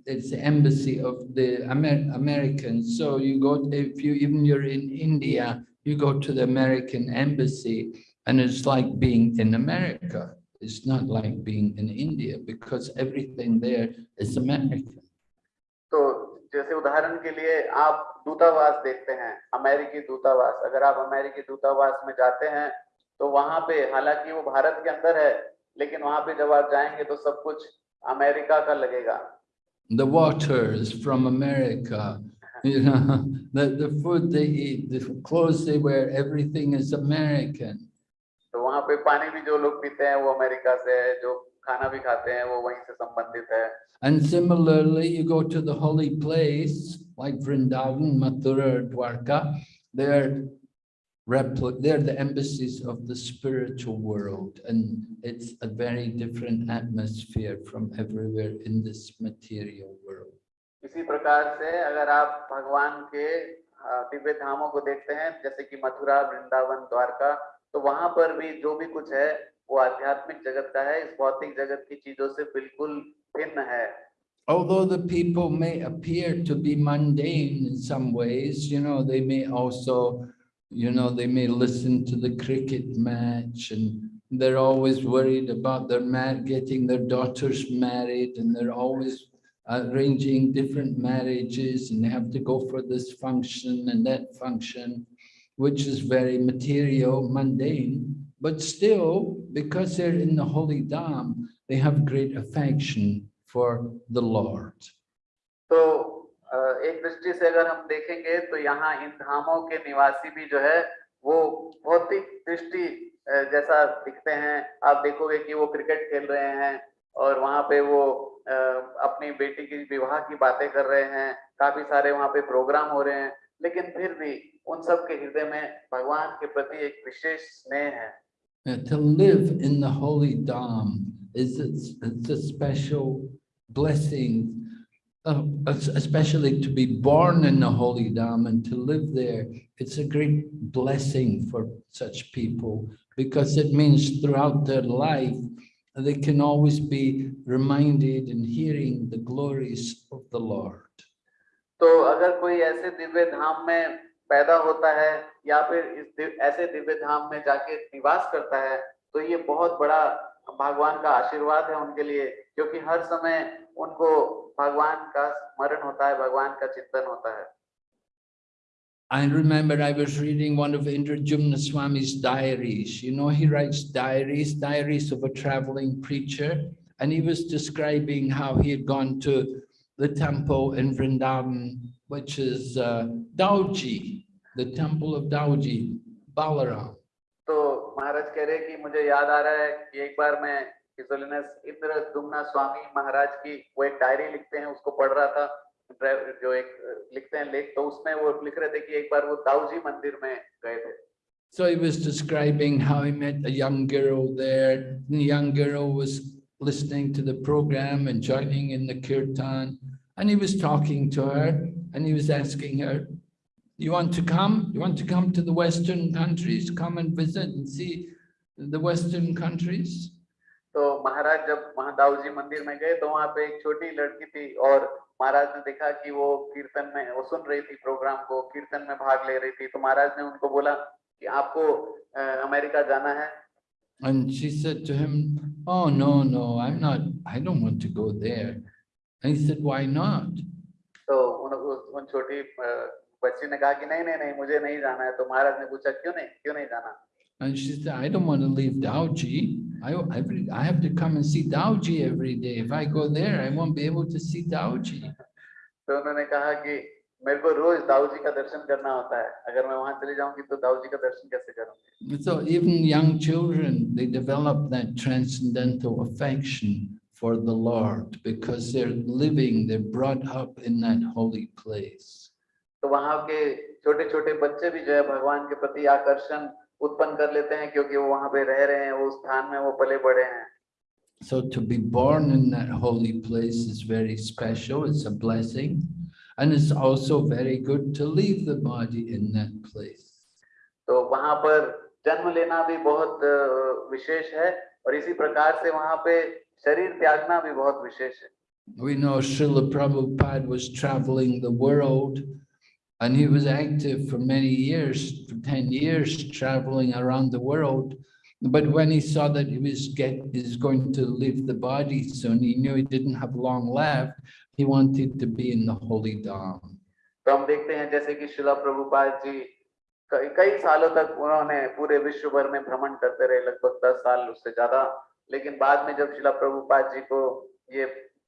it's the embassy of the Amer- Americans. So you go, if you, even you're in India, you go to the American embassy and it's like being in America. It's not like being in India because everything there is American. तो जैसे उदाहरण के लिए आप दूतावास देखते हैं अमेरिकी दूतावास अगर आप अमेरिकी दूतावास में जाते हैं तो वहाँ पे हालाँकि वो भारत के अंदर है लेकिन वहाँ पे जब आप जाएँगे तो सब कुछ अमेरिका का लगेगा the water is from America, you know, the, the food they eat, the clothes they wear, everything is American. तो वहाँ पे पानी भी जो लोग पीते हैं वो अमेरिका से है जो खाना भी खाते हैं वो वहीं से संबंधित है And similarly, you go to the holy place like Vrindavan, Mathura, Dwarka, they're they're the embassies of the spiritual world. And it's a very different atmosphere from everywhere in this material world. इसी प्रकार से अगर आप भगवान के दिव्य धामों को देखते हैं जैसे कि मथुरा वृंदावन द्वारका तो वहाँ पर भी जो भी कुछ है वो आध्यात्मिक जगत का है इस भौतिक जगत की चीज़ों से बिल्कुल भिन्न है Although the people may appear to be mundane in some ways, you know, they may also, you know, they may listen to the cricket match and they're always worried about their mar- getting their daughters married and they're always arranging different marriages and they have to go for this function and that function, which is very material, mundane, but still, because they're in the holy dham, they have great affection for the Lord. तो अ, एक दृष्टि से अगर हम देखेंगे तो यहाँ इन धामों के निवासी भी जो है वो भौतिक दृष्टि जैसा दिखते हैं। आप देखोगे कि वो क्रिकेट खेल रहे हैं और वहाँ पे वो अपनी बेटी की विवाह की बातें कर रहे हैं। काफ़ी सारे वहाँ पे प्रोग्राम हो रहे हैं। लेकिन फिर भी उन सब के हृदय में भगवान के प्रति एक विशेष स्नेह है। To live in the holy Dham is it's, it's a special Blessing, uh, especially to be born in the Holy Dham and to live there. It's a great blessing for such people because it means throughout their life, they can always be reminded and hearing the glories of the Lord. तो अगर कोई ऐसे दिव्य धाम में पैदा होता है या फिर इस दिव, ऐसे दिव्य धाम में जाके निवास करता है तो ये बहुत बड़ा भगवान का आशीर्वाद है उनके लिए क्योंकि हर समय उनको भगवान का स्मरण होता है भगवान का चिंतन होता है I remember I was reading one of Indradyumna Swami's diaries. You know, he writes diaries, diaries of a traveling preacher. And he was describing how he had gone to the temple in Vrindavan, which is uh, Dauji, the temple of Dauji, Balaram. So Maharaj कह रहे कि मुझे याद आ रहा है कि एक बार मैं His Holiness इंद्र दुमना स्वामी महाराज की वो एक डायरी लिखते हैं उसको पढ़ रहा था ड्राइव- जो एक अ, लिखते हैं लेख तो उसमें वो लिख रहे थे कि एक बार वो दाऊजी मंदिर में गए थे So he was describing how he met a young girl there. The young girl was listening to the program and joining in the kirtan. And he was talking to her and he was asking her, you want to come? You want to come to the Western countries? Come and visit and see the Western countries? तो महाराज जब वहाँ दाऊजी मंदिर में गए तो वहाँ पे एक छोटी लड़की थी और महाराज ने देखा कि वो कीर्तन में वो सुन रही थी प्रोग्राम को कीर्तन में भाग ले रही थी तो महाराज ने उनको बोला कि आपको अ, अमेरिका जाना है And she said to him, oh, no, no, I'm not, I don't want to go there. And he said, why not? तो उन उन छोटी बच्ची ने कहा कि नहीं नहीं नहीं मुझे नहीं जाना है तो महाराज ने पूछा क्यों नहीं क्यों नहीं जाना And she said, I don't want to leave Dauji. I, every, I have to come and see Dauji every day. If I go there, I won't be able to see Dauji. तो उन्होंने कहा कि मेरे को रोज दाऊ जी का दर्शन करना होता है अगर मैं वहां चली जाऊंगी तो दाऊ जी का दर्शन कैसे करूंगी So even young children, they develop that transcendental affection for the Lord because they're living, they're brought up in that holy place. तो वहाँ के छोटे छोटे बच्चे भी जो है भगवान के प्रति आकर्षण उत्पन्न कर लेते हैं क्योंकि वो वहाँ पे रह रहे हैं वो स्थान में वो पले बड़े हैं So to be born in that holy place is very special, it's a blessing. And it's also very good to leave the body in that place. तो वहाँ पर जन्म लेना भी बहुत अ, विशेष है और इसी प्रकार से वहाँ पे शरीर त्यागना भी बहुत विशेष है We know Srila Prabhupada was traveling the world and he was active for many years, for 10 years, traveling around the world. But when he saw that he was get, is going to leave the body soon, he knew he didn't have long left. He wanted to be in the holy Dham. तो हम देखते हैं जैसे कि शिला प्रभुपाद जी कई कई सालों तक उन्होंने पूरे विश्व भर में भ्रमण करते रहे लगभग दस साल उससे ज्यादा लेकिन बाद में जब शिला प्रभुपाद जी को ये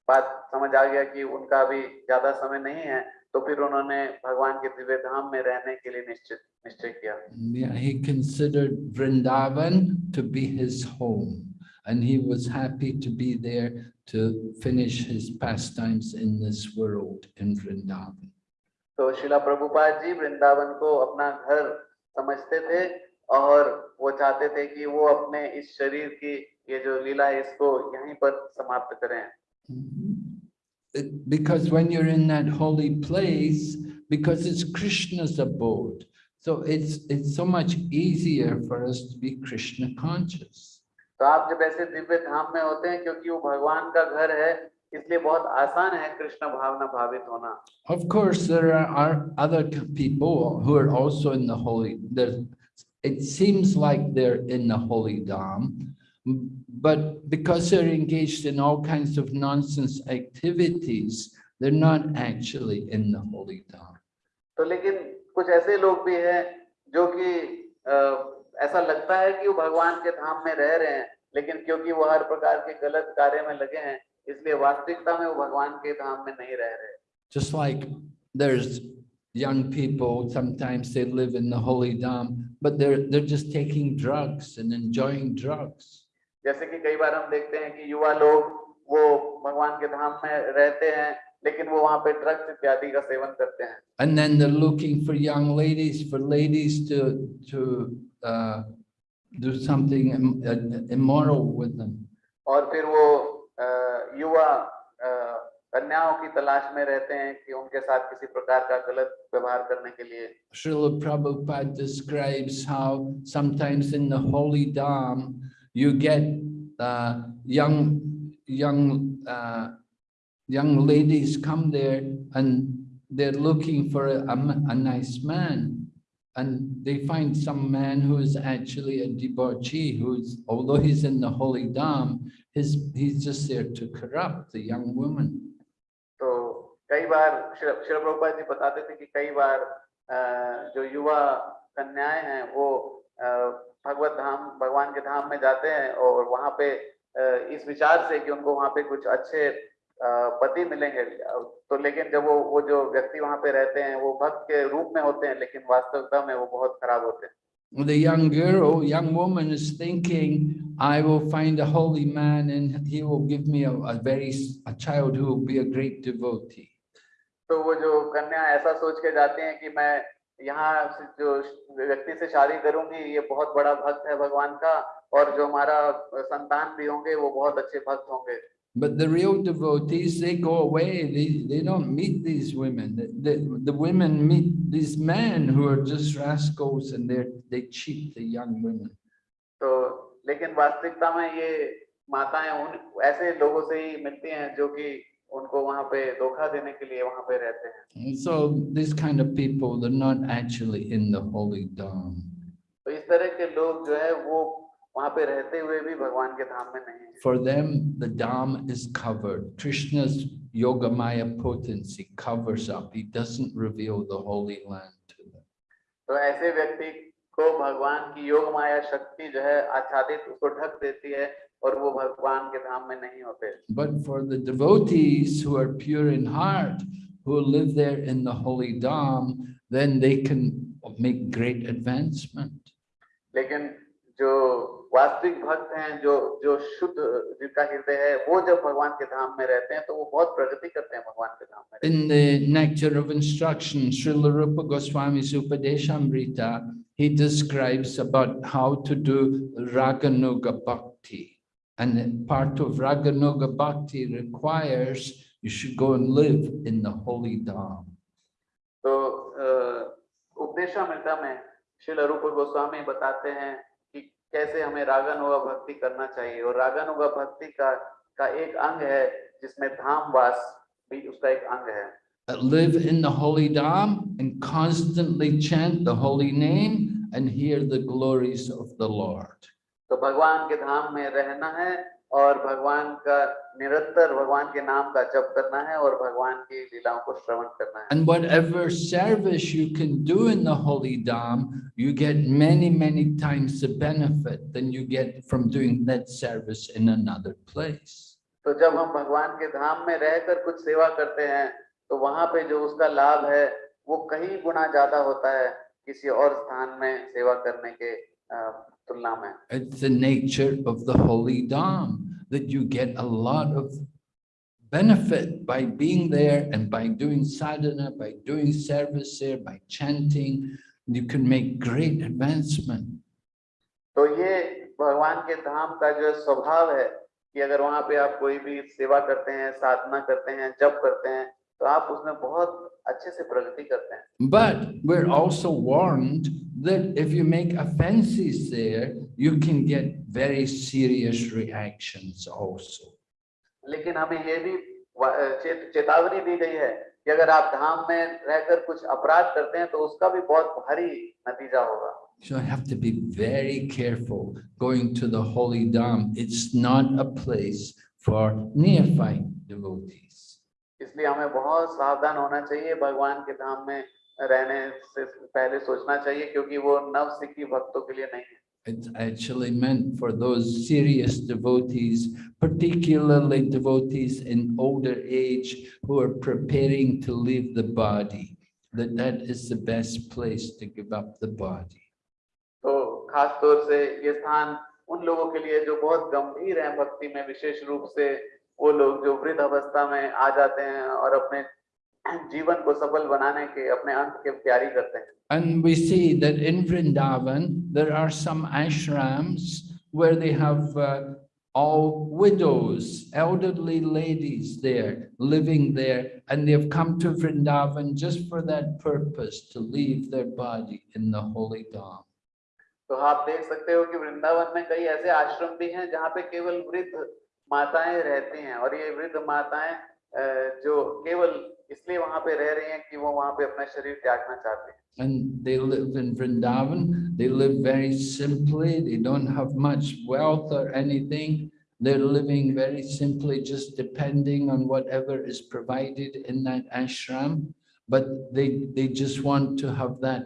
बात समझ आ गया कि उनका अभी ज्यादा समय नहीं है तो फिर उन्होंने भगवान के दिव्य धाम में रहने के लिए निश्चित निश्चय किया Yeah, he considered Vrindavan to be his home and he was happy to be there to finish his pastimes in this world in Vrindavan. तो शिला प्रभुपाद जी वृंदावन को अपना घर समझते थे और वो चाहते थे कि वो अपने इस शरीर की ये जो लीला है इसको यहीं पर समाप्त करें Because when you're in that holy place, because it's Krishna's abode, so it's it's so much easier for us to be Krishna conscious. तो आप जब ऐसे दिव्य धाम में होते हैं क्योंकि वो भगवान का घर है इसलिए बहुत आसान है कृष्ण भावना भावित होना Of course, there are, are other c- people who are also in the holy, there, it seems like they're in the holy Dham. m- But because they're engaged in all kinds of nonsense activities, they're not actually in the holy Dham. तो लेकिन कुछ ऐसे लोग भी हैं जो कि अ, ऐसा लगता है कि वो भगवान के धाम में रह रहे हैं लेकिन क्योंकि वो हर प्रकार के गलत कार्य में लगे हैं इसलिए वास्तविकता में वो भगवान के धाम में नहीं रह रहे Just like there's young people, sometimes they live in the holy Dham, but they're, they're just taking drugs and enjoying drugs. जैसे कि कई बार हम देखते हैं कि युवा लोग वो भगवान के धाम में रहते हैं लेकिन वो वहाँ पे ड्रग्स इत्यादि का सेवन करते हैं And then they're looking for young ladies, for ladies to, to uh, do something uh, immoral with them. और फिर वो अ, युवा अ, कन्याओं की तलाश में रहते हैं कि उनके साथ किसी प्रकार का गलत व्यवहार करने के लिए Srila Prabhupada describes how sometimes in the holy Dham, you get uh, young young uh, young ladies come there and they're looking for a, a, a, nice man. And they find some man who is actually a debauchee who's although he's in the holy dham his he's just there to corrupt the young woman. So कई बार श्री प्रभुपाद जी बताते थे कि कई बार uh, जो युवा कन्याएं हैं वो uh, भगवत धाम भगवान के धाम में जाते हैं और वहाँ पे इस विचार से कि उनको वहाँ पे कुछ अच्छे पति मिलेंगे तो लेकिन जब वो वो जो व्यक्ति वहाँ पे रहते हैं वो भक्त के रूप में होते हैं लेकिन वास्तविकता में वो बहुत खराब होते हैं The young girl, young woman is thinking, I will find a holy man and he will give me a, a very, a child who will be a great devotee. तो वो जो कन्या ऐसा सोच के जाते हैं कि मैं यहाँ से जो व्यक्ति से शादी करूँगी ये बहुत बड़ा भक्त है भगवान का और जो हमारा संतान भी होंगे वो बहुत अच्छे भक्त होंगे But the real devotees, they go away, they, they don't meet these women. The, the, the women meet these men who are just rascals and they they cheat the young women. तो लेकिन वास्तविकता में ये माताएँ उन ऐसे लोगों से ही मिलती हैं जो कि उनको वहाँ पे धोखा देने के लिए वहाँ पे रहते हैं। So this kind of people they are not actually in the holy dham तो इस तरह के लोग जो है वो वहाँ पे रहते हुए भी भगवान के धाम में नहीं है। For them the dham is covered Krishna's Yogamaya potency covers up he doesn't reveal the holy land to them तो ऐसे व्यक्ति को भगवान की योग माया शक्ति जो है आच्छादित उसको ढक देती है। और वो भगवान के धाम में नहीं होते But for the devotees who are pure in heart, who live there in the holy Dham, then they can make great advancement. लेकिन जो वास्तविक भक्त हैं जो जो शुद्ध जिनका हृदय है वो जब भगवान के धाम में रहते हैं तो वो बहुत प्रगति करते हैं भगवान के धाम में In the Nectar of Instruction, Srila Rupa Goswami's Upadeshamrita, he describes about how to do Raganuga Bhakti. And part of Raganuga Bhakti requires you should go and live in the holy Dham. So, uh, में श्रील रूप गोस्वामी बताते हैं कि कैसे हमें रागानुगा भक्ति करना चाहिए। और रागानुगा भक्ति का का एक अंग है live in the holy dham and constantly chant the holy name and hear the glories of the lord. तो भगवान के धाम में रहना है और भगवान का निरंतर भगवान के नाम का जप करना है और भगवान की लीलाओं को श्रवण करना है And whatever service you can do in the holy Dham, you get many, many times the benefit than you get from doing that service in another place. तो जब हम भगवान के धाम में रहकर कुछ सेवा करते हैं तो वहाँ पे जो उसका लाभ है वो कहीं गुना ज़्यादा होता है किसी और स्थान में सेवा करने के It's the nature of the holy Dham that you get a lot of benefit by being there and by doing sadhana, by doing service there, by chanting. You can make great advancement. तो ये भगवान के धाम का जो स्वभाव है कि अगर वहां पे आप कोई भी सेवा करते हैं साधना करते हैं जप करते हैं तो आप उसमें बहुत अच्छे से प्रगति करते हैं but we are also warned that if you make offences there you can get very serious reactions also लेकिन हमें यह भी चेतावनी दी गई है कि अगर आप धाम में रहकर कुछ अपराध करते हैं तो उसका भी बहुत भारी नतीजा होगा So I have to be very careful going to the holy dham. It's not a place for neophyte devotees. इसलिए हमें बहुत सावधान होना चाहिए भगवान के धाम में रहने से पहले सोचना चाहिए क्योंकि वो नव सिखी भक्तों के लिए नहीं है It's actually meant for those serious devotees, particularly devotees in older age who are preparing to leave the body, that that is the best place to give up the body. तो खास तौर से ये स्थान उन लोगों के लिए जो बहुत गंभीर हैं भक्ति में विशेष रूप से वो लोग जो वृद्ध अवस्था में आ जाते हैं और अपने जीवन को सफल बनाने के अपने अंत की तैयारी करते हैं And we see that in Vrindavan, there are some ashrams where they have uh, all widows, elderly ladies there, living there, and they've come to Vrindavan just for that purpose, to leave their body in the holy Dham. तो आप देख सकते हो कि वृंदावन में कई ऐसे आश्रम भी हैं जहाँ पे केवल वृद्ध माताएं रहती हैं और ये वृद्ध माताएं अ, जो केवल इसलिए वहां पे रह रही हैं कि वो वहां पे अपना शरीर त्यागना चाहते हैं And they live in Vrindavan, they live very simply, they don't have much wealth or anything. They're living very simply, just depending on whatever is provided in that ashram. But they, they just want to have that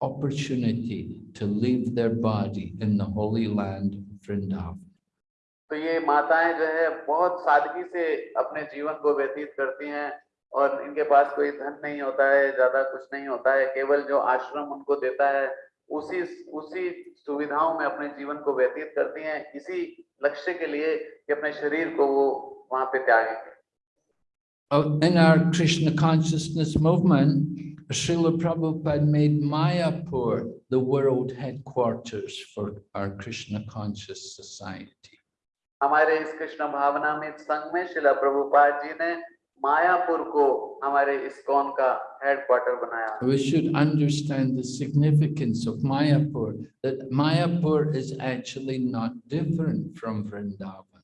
opportunity to leave their body in the holy land of Vrindavan. तो ये माताएँ जो है बहुत सादगी से अपने जीवन को व्यतीत करती हैं और इनके पास कोई धन नहीं होता है ज़्यादा कुछ नहीं होता है। केवल जो आश्रम उनको देता है उसी उसी सुविधाओं में अपने जीवन को व्यतीत करती हैं। इसी लक्ष्य के लिए कि अपने शरीर को वो वहाँ पे त्यागेंगे। Oh, In our Krishna consciousness movement, Srila Prabhupada made Mayapur the world headquarters for our Krishna conscious society. हमारे इस कृष्ण भावना में संघ में शिला प्रभुपाद जी ने मायापुर को हमारे इस्कॉन का हेडक्वार्टर बनाया। We should understand the significance of Mayapur that Mayapur is actually not different from Vrindavan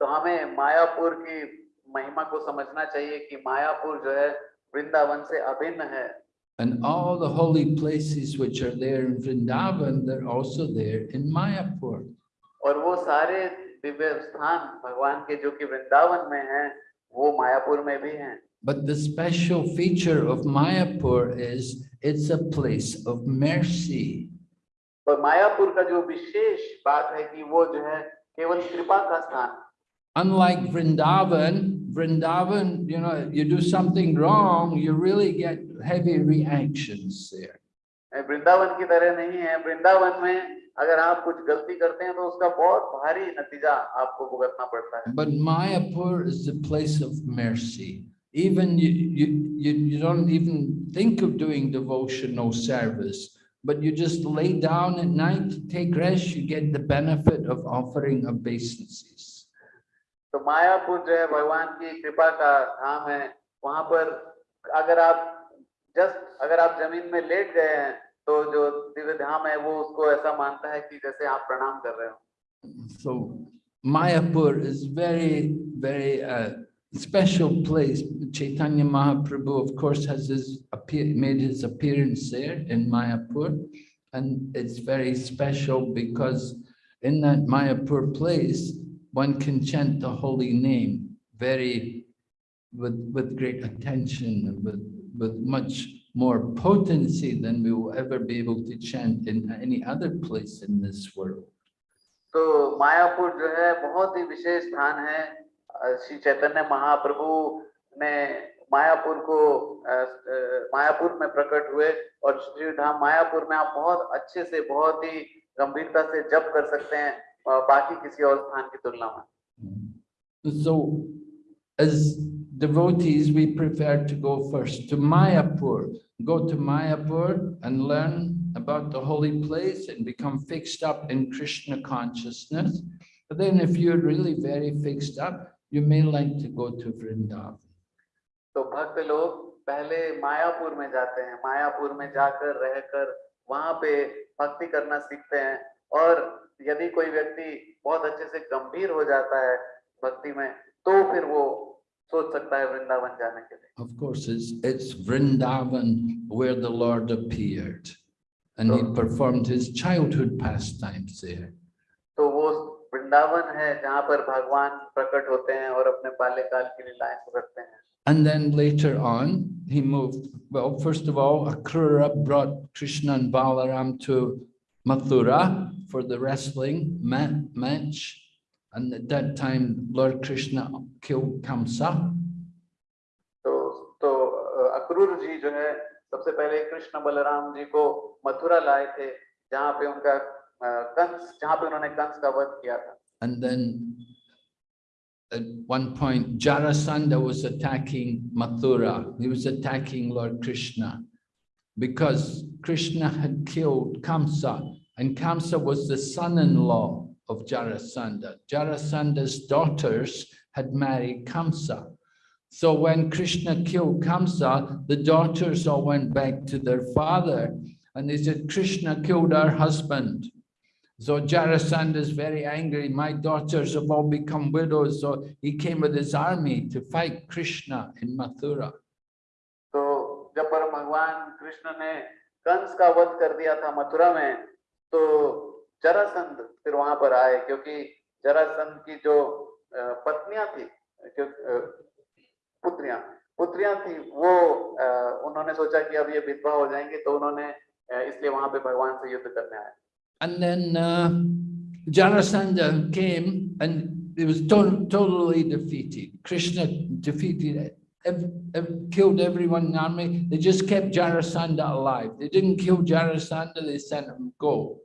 तो हमें मायापुर की महिमा को समझना चाहिए कि मायापुर जो है वृंदावन से अभिन्न है। And all the holy places which are there in Vrindavan, they're also there in Mayapur. And Divya स्थान भगवान के जो कि वृंदावन में हैं वो मायापुर में भी हैं But the special feature of Mayapur is it's a place of mercy. और मायापुर का जो विशेष बात है कि वो जो है केवल कृपा का स्थान Unlike Vrindavan, Vrindavan, you know, you do something wrong, you really get heavy reactions there. Vrindavan की तरह नहीं है वृंदावन में अगर आप कुछ गलती करते हैं तो उसका बहुत भारी नतीजा आपको भुगतना पड़ता है But Mayapur is the place of mercy. Even you, you, you, you don't even think of doing devotional service, but you just lay down at night, take rest, you get the benefit of offering obeisances. तो मायापुर जो है भगवान की कृपा का धाम है वहाँ पर अगर आप जस्ट अगर आप ज़मीन में लेट गए हैं तो जो दिव्य धाम है वो उसको ऐसा मानता है कि जैसे आप प्रणाम कर रहे हो So Mayapur is very, very uh, special place. Chaitanya Mahaprabhu, of course, has his appear, made his appearance there in Mayapur. And it's very special because in that Mayapur place, one can chant the holy name very, with, with great attention and with, with much more potency than we will ever be able to chant in any other place in this world. तो मायापुर जो है बहुत ही विशेष स्थान है। श्री चैतन्य महाप्रभु ने मायापुर को मायापुर में प्रकट हुए और श्री धाम मायापुर में आप बहुत अच्छे से बहुत ही गंभीरता से जप कर सकते हैं बाकी किसी और स्थान की तुलना में। So as devotees, we prefer to go first to Mayapur, go to Mayapur and learn about the holy place and become fixed up in Krishna consciousness. But then if you're really very fixed up, you may like to go to Vrindavan. तो भक्त लोग पहले मायापुर में जाते हैं मायापुर में जाकर रहकर वहां पे भक्ति करना सीखते हैं और यदि कोई व्यक्ति बहुत अच्छे से गंभीर हो जाता है भक्ति में तो फिर वो सोच सकता है वृंदावन जाने के लिए Of course, it's, it's Vrindavan where the Lord appeared and he performed his childhood pastimes there. तो वो वृंदावन है जहाँ पर भगवान प्रकट होते हैं और अपने बाल्यकाल की लीलाएं करते हैं And then later on, he moved, well, first of all, Akrura brought Krishna and Balaram to Mathura for the wrestling ma- match. And at that time, Lord Krishna killed Kamsa. तो तो अ, अक्रूर जी जो है सबसे पहले कृष्ण बलराम जी को मथुरा लाए थे जहाँ पे उनका अ, कंस जहाँ पे उन्होंने कंस का वध किया था And then at one point, Jarasandha was attacking Mathura. He was attacking Lord Krishna because Krishna had killed Kamsa and Kamsa was the son-in-law of Jarasandha. Jarasandha's daughters had married Kamsa. So when Krishna killed Kamsa, the daughters all went back to their father and they said, Krishna killed our husband. So Jarasandha is very angry. My daughters have all become widows. So he came with his army to fight Krishna in Mathura. तो जब पर भगवान कृष्ण ने कंस का वध कर दिया था मथुरा में तो जरासंध फिर वहाँ पर आए क्योंकि जरासंध की जो पत्नियाँ थी पुत्रियाँ पुत्रियाँ थी वो उन्होंने सोचा कि अब ये विधवा हो जाएँगे तो उन्होंने इसलिए वहाँ पे भगवान से युद्ध करने आए And then uh, Jarasandha came and he was to- totally defeated. Krishna defeated, ev- killed everyone in the army. They just kept Jarasandha alive. They didn't kill Jarasandha, they sent him go.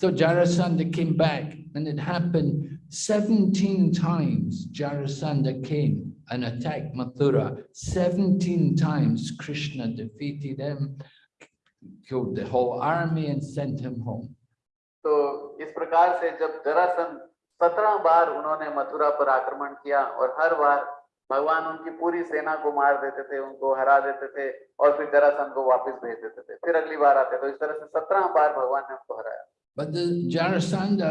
So Jarasandha came back and it happened 17 times Jarasandha came and attacked Mathura. 17 times Krishna defeated him, killed the whole army and sent him home. तो इस प्रकार से जब जरासंध सत्रह बार उन्होंने मथुरा पर आक्रमण किया और हर बार भगवान उनकी पूरी सेना को मार देते थे उनको हरा देते थे और फिर जरासंध को वापस भेज देते थे फिर अगली बार आते तो इस तरह से सत्रह बार भगवान ने उनको हराया But the Jarasandha,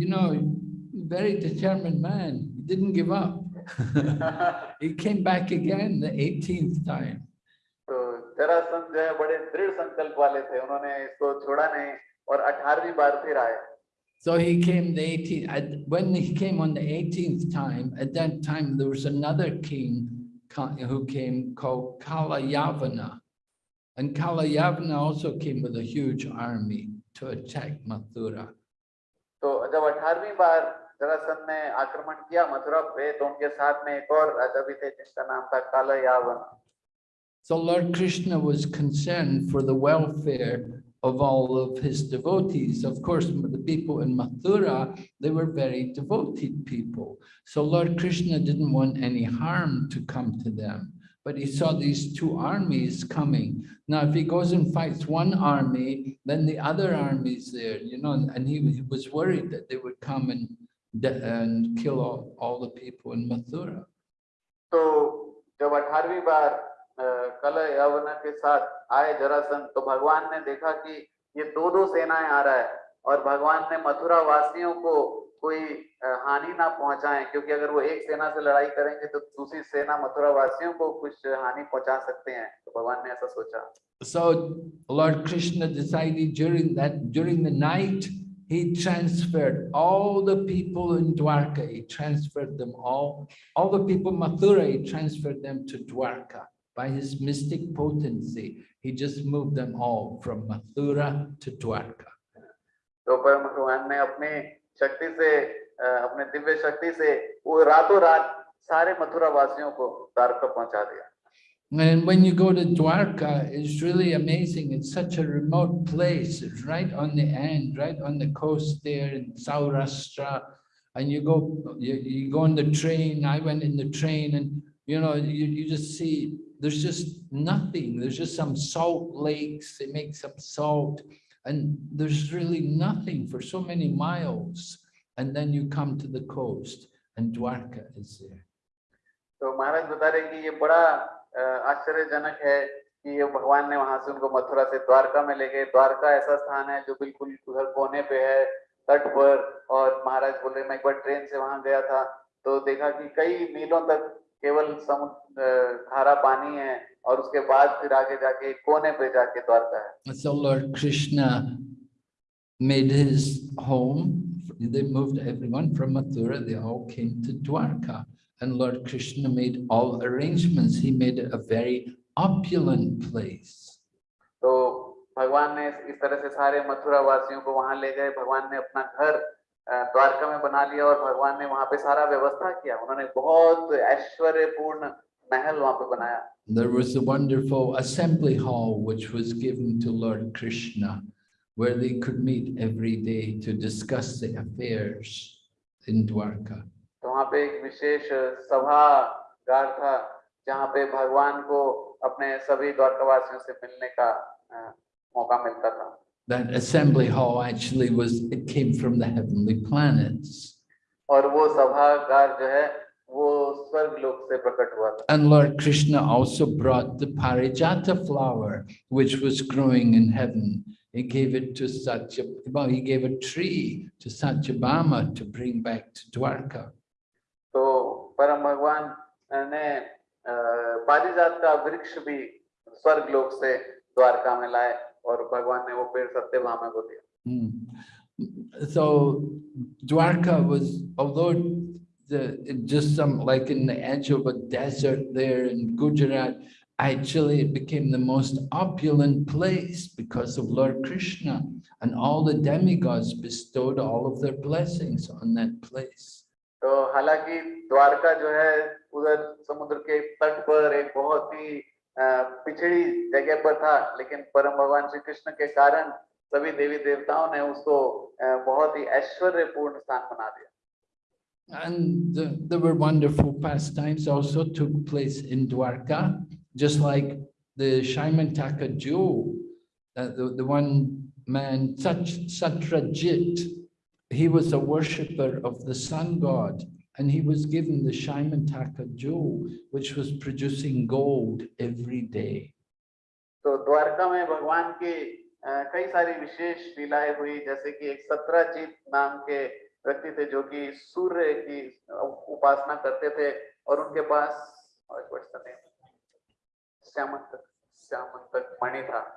you know, very determined man, he didn't give up. he came back again the 18th time. तो जरासंध जो है बड़े दृढ़ संकल्प वाले थे उन्होंने इसको छोड़ा नहीं और अठारहवीं बार फिर आए So he came the 18th, at- when he came on the 18th time, at that time there was another king ca- who came called Kalayavana. And Kalayavana also came with a huge army to attack Mathura. तो जब अठारहवीं बार जरासंध ने आक्रमण किया मथुरा पे तो उनके साथ में एक और राजा भी थे जिसका नाम था काला यावन So Lord Krishna was concerned for the welfare of all of his devotees. Of course, the people in Mathura, they were very devoted people. So Lord Krishna didn't want any harm to come to them. But he saw these two armies coming. Now, if he goes and fights one army, then the other army's there, you know, and he, he was worried that they would come and, de- and kill all, all the people in Mathura. तो जब अठारहवीं बार अ, कल यवन के साथ आए जरासंध तो भगवान ने देखा कि ये दो दो सेनाएं आ रहा है और भगवान ने मथुरा वासियों को कोई हानि ना पहुँचाए क्योंकि अगर वो एक सेना से लड़ाई करेंगे तो दूसरी सेना मथुरा वासियों को कुछ हानि पहुँचा सकते हैं तो भगवान ने ऐसा सोचा So Lord Krishna decided during that, during the night, he transferred all the people in Dwarka, he transferred them all, all the people Mathura, he transferred them to Dwarka. By his mystic potency, he just moved them all from Mathura to Dwarka. तो परम भगवान ने अपनी शक्ति से अ, अपने दिव्य शक्ति से वो रातों रात सारे मथुरा वासियों को द्वारका पहुंचा दिया And when you go to Dwarka, it's really amazing. It's such a remote place. It's right on the end, right on the coast there in Saurashtra. And you go, you, you go on the train. I went in the train and, you know, you, you just see, there's just nothing. There's just some salt lakes. They make some salt and there's really nothing for so many miles. And then you come to the coast and Dwarka is there. तो महाराज बता रहे हैं कि ये बड़ा अ, आश्चर्यजनक है कि ये भगवान ने वहां से उनको मथुरा से द्वारका में ले गए द्वारका ऐसा स्थान है जो बिल्कुल उधर कोने पे है तट पर और महाराज बोल रहे मैं एक बार ट्रेन से वहां गया था तो देखा कि कई मीलों तक केवल समुद्र अ, खारा पानी है और उसके बाद फिर आगे जाके कोने पे जाके द्वारका है So Lord Krishna made his home. They moved everyone from Mathura. They all came to Dwarka. And Lord Krishna made all arrangements. He made it a very opulent place. तो भगवान ने इस तरह से सारे मथुरा वासियों को वहाँ ले गए भगवान ने अपना घर अ, द्वारका में बना लिया और भगवान ने वहाँ पे सारा व्यवस्था किया उन्होंने बहुत ऐश्वर्यपूर्ण महल वहाँ पे बनाया There was a wonderful assembly hall which was given to Lord Krishna, where they could meet every day to discuss the affairs in Dwarka. तो वहाँ पे एक विशेष सभागार था जहाँ पे भगवान को अपने सभी द्वारकावासियों से मिलने का अ, मौका मिलता था That assembly hall actually was, it came from the heavenly planets. और वो सभागार जो है वो स्वर्ग लोक से प्रकट हुआ था And Lord Krishna also brought the Parijata flower, which was growing in heaven. He gave it to Satya, well, he gave a tree to Satyabhama to bring back to Dwarka. तो परम भगवान ने अ, पारिजात का वृक्ष भी स्वर्ग लोक से द्वारका में लाए और भगवान ने वो पेड़ सत्यभामा को दिया Hmm. So Dwarka was, although the, it just some, like in the edge of a desert there in Gujarat, actually it became the most opulent place because of Lord Krishna and all the demigods bestowed all of their blessings on that place. तो हालांकि द्वारका जो है उधर समुद्र के तट पर एक बहुत ही अ, पिछड़ी जगह पर था लेकिन परम भगवान श्री कृष्ण के कारण सभी देवी देवताओं ने उसको बहुत ही ऐश्वर्यपूर्ण स्थान बना दिया। And the, there were wonderful pastimes also took place in Dwarka, just like the Syamantaka jewel, uh, the, the one man, Satrajit, he was a worshipper of the sun god. And he was given the Shaimantaka jewel, which was producing gold every day. तो द्वारका में भगवान की कई सारी विशेष लीलाएँ हुई जैसे कि एक सत्रजीत नाम के व्यक्ति थे जो कि सूर्य की उपासना करते थे और उनके पास? श्यामंतक श्यामंतक मणि था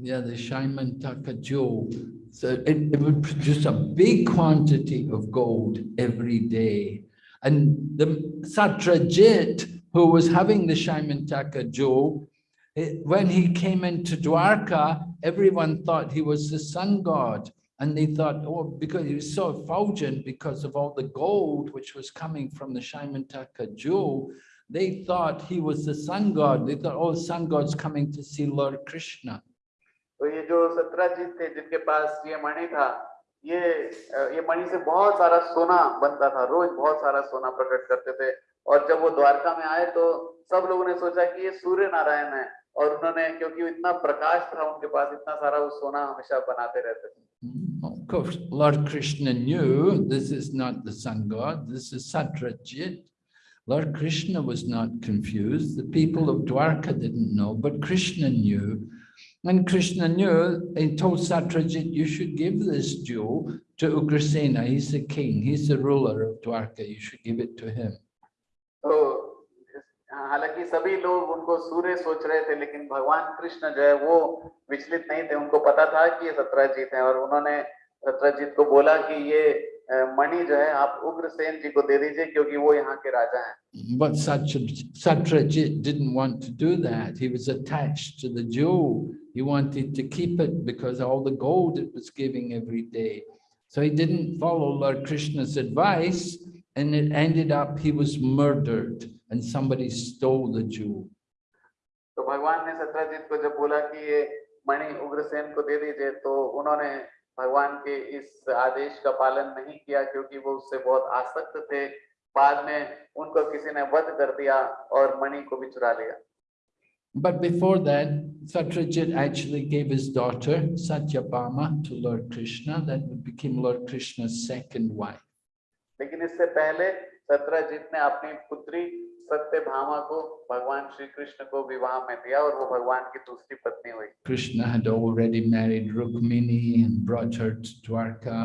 Yeah, the Syamantaka jewel. So it, it would produce a big quantity of gold every day. And the Satrajit, who was having the Syamantaka jewel, eh, it- when he came into Dwarka, everyone thought he was the sun god. And they thought, oh, because he was so effulgent because of all the gold which was coming from the Syamantaka jewel, they thought he was the sun god. They thought, oh, sun god's coming to see Lord Krishna. तो ये जो सत्रजीत थे जिनके पास ये मणि था ये ये मणि से बहुत सारा सोना बनता था रोज बहुत सारा सोना प्रकट करते थे और जब वो द्वारका में आए तो सब लोगों ने सोचा कि ये सूर्य नारायण है और उन्होंने क्योंकि इतना प्रकाश था उनके पास इतना सारा वो सोना हमेशा बनाते रहते थे Of course, Lord Krishna knew this is not the sun god, this is Satrajit. Lord Krishna was not confused. The people of Dwarka didn't know, but Krishna knew. And Krishna knew, he told Satrajit, you should give this jewel to Ugrasena. He's the king, he's the ruler of Dwarka. You should give it to him. तो है है अ, मणि जो है आप उग्रसेन जी को दे दीजिए क्योंकि वो यहाँ के राजा हैं But Satrajit, Satrajit didn't want to do that. He was attached to the jewel. He wanted to keep it because all the gold it was giving every day. So he didn't follow Lord Krishna's advice and it ended up he was murdered and somebody stole the jewel. तो भगवान ने सत्रजीत को जब बोला कि ये मणि उग्रसेन को दे दीजिए तो उन्होंने भगवान के इस आदेश का पालन नहीं किया क्योंकि वो उससे बहुत आसक्त थे बाद में उनको किसी ने वध कर दिया और मणि को भी चुरा लिया But before that, Satrajit actually gave his daughter Satyabhama to Lord Krishna. That became Lord Krishna's second wife. लेकिन इससे पहले सत्रजीत ने अपनी पुत्री सत्यभामा को भगवान श्री कृष्ण को विवाह में दिया और वो भगवान की दूसरी पत्नी हुई Krishna had already married Rukmini and brought her to Dwarka.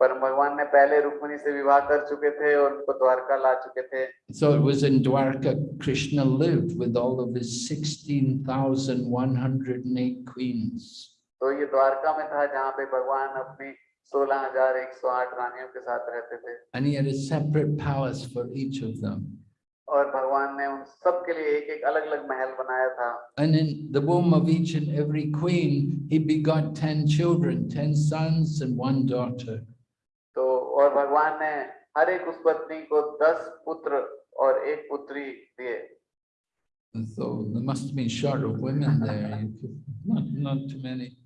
पर भगवान ने पहले रुक्मिणी से विवाह कर चुके थे और उनको द्वारका ला चुके थे So it was in Dwarka, Krishna lived with all of his 16,108 queens. तो ये द्वारका में था जहाँ पे भगवान अपनी सोलह हज़ार एक सौ आठ रानियों के साथ रहते थे And he had a separate palace for each of them. और भगवान ने उन सब के लिए एक एक अलग अलग महल बनाया था And in the womb of each and every queen, he begot 10 children, 10 sons and one daughter. तो और भगवान ने हर एक उस पत्नी को दस पुत्र और एक पुत्री दिए so there must have been short of women there. Not, not too many.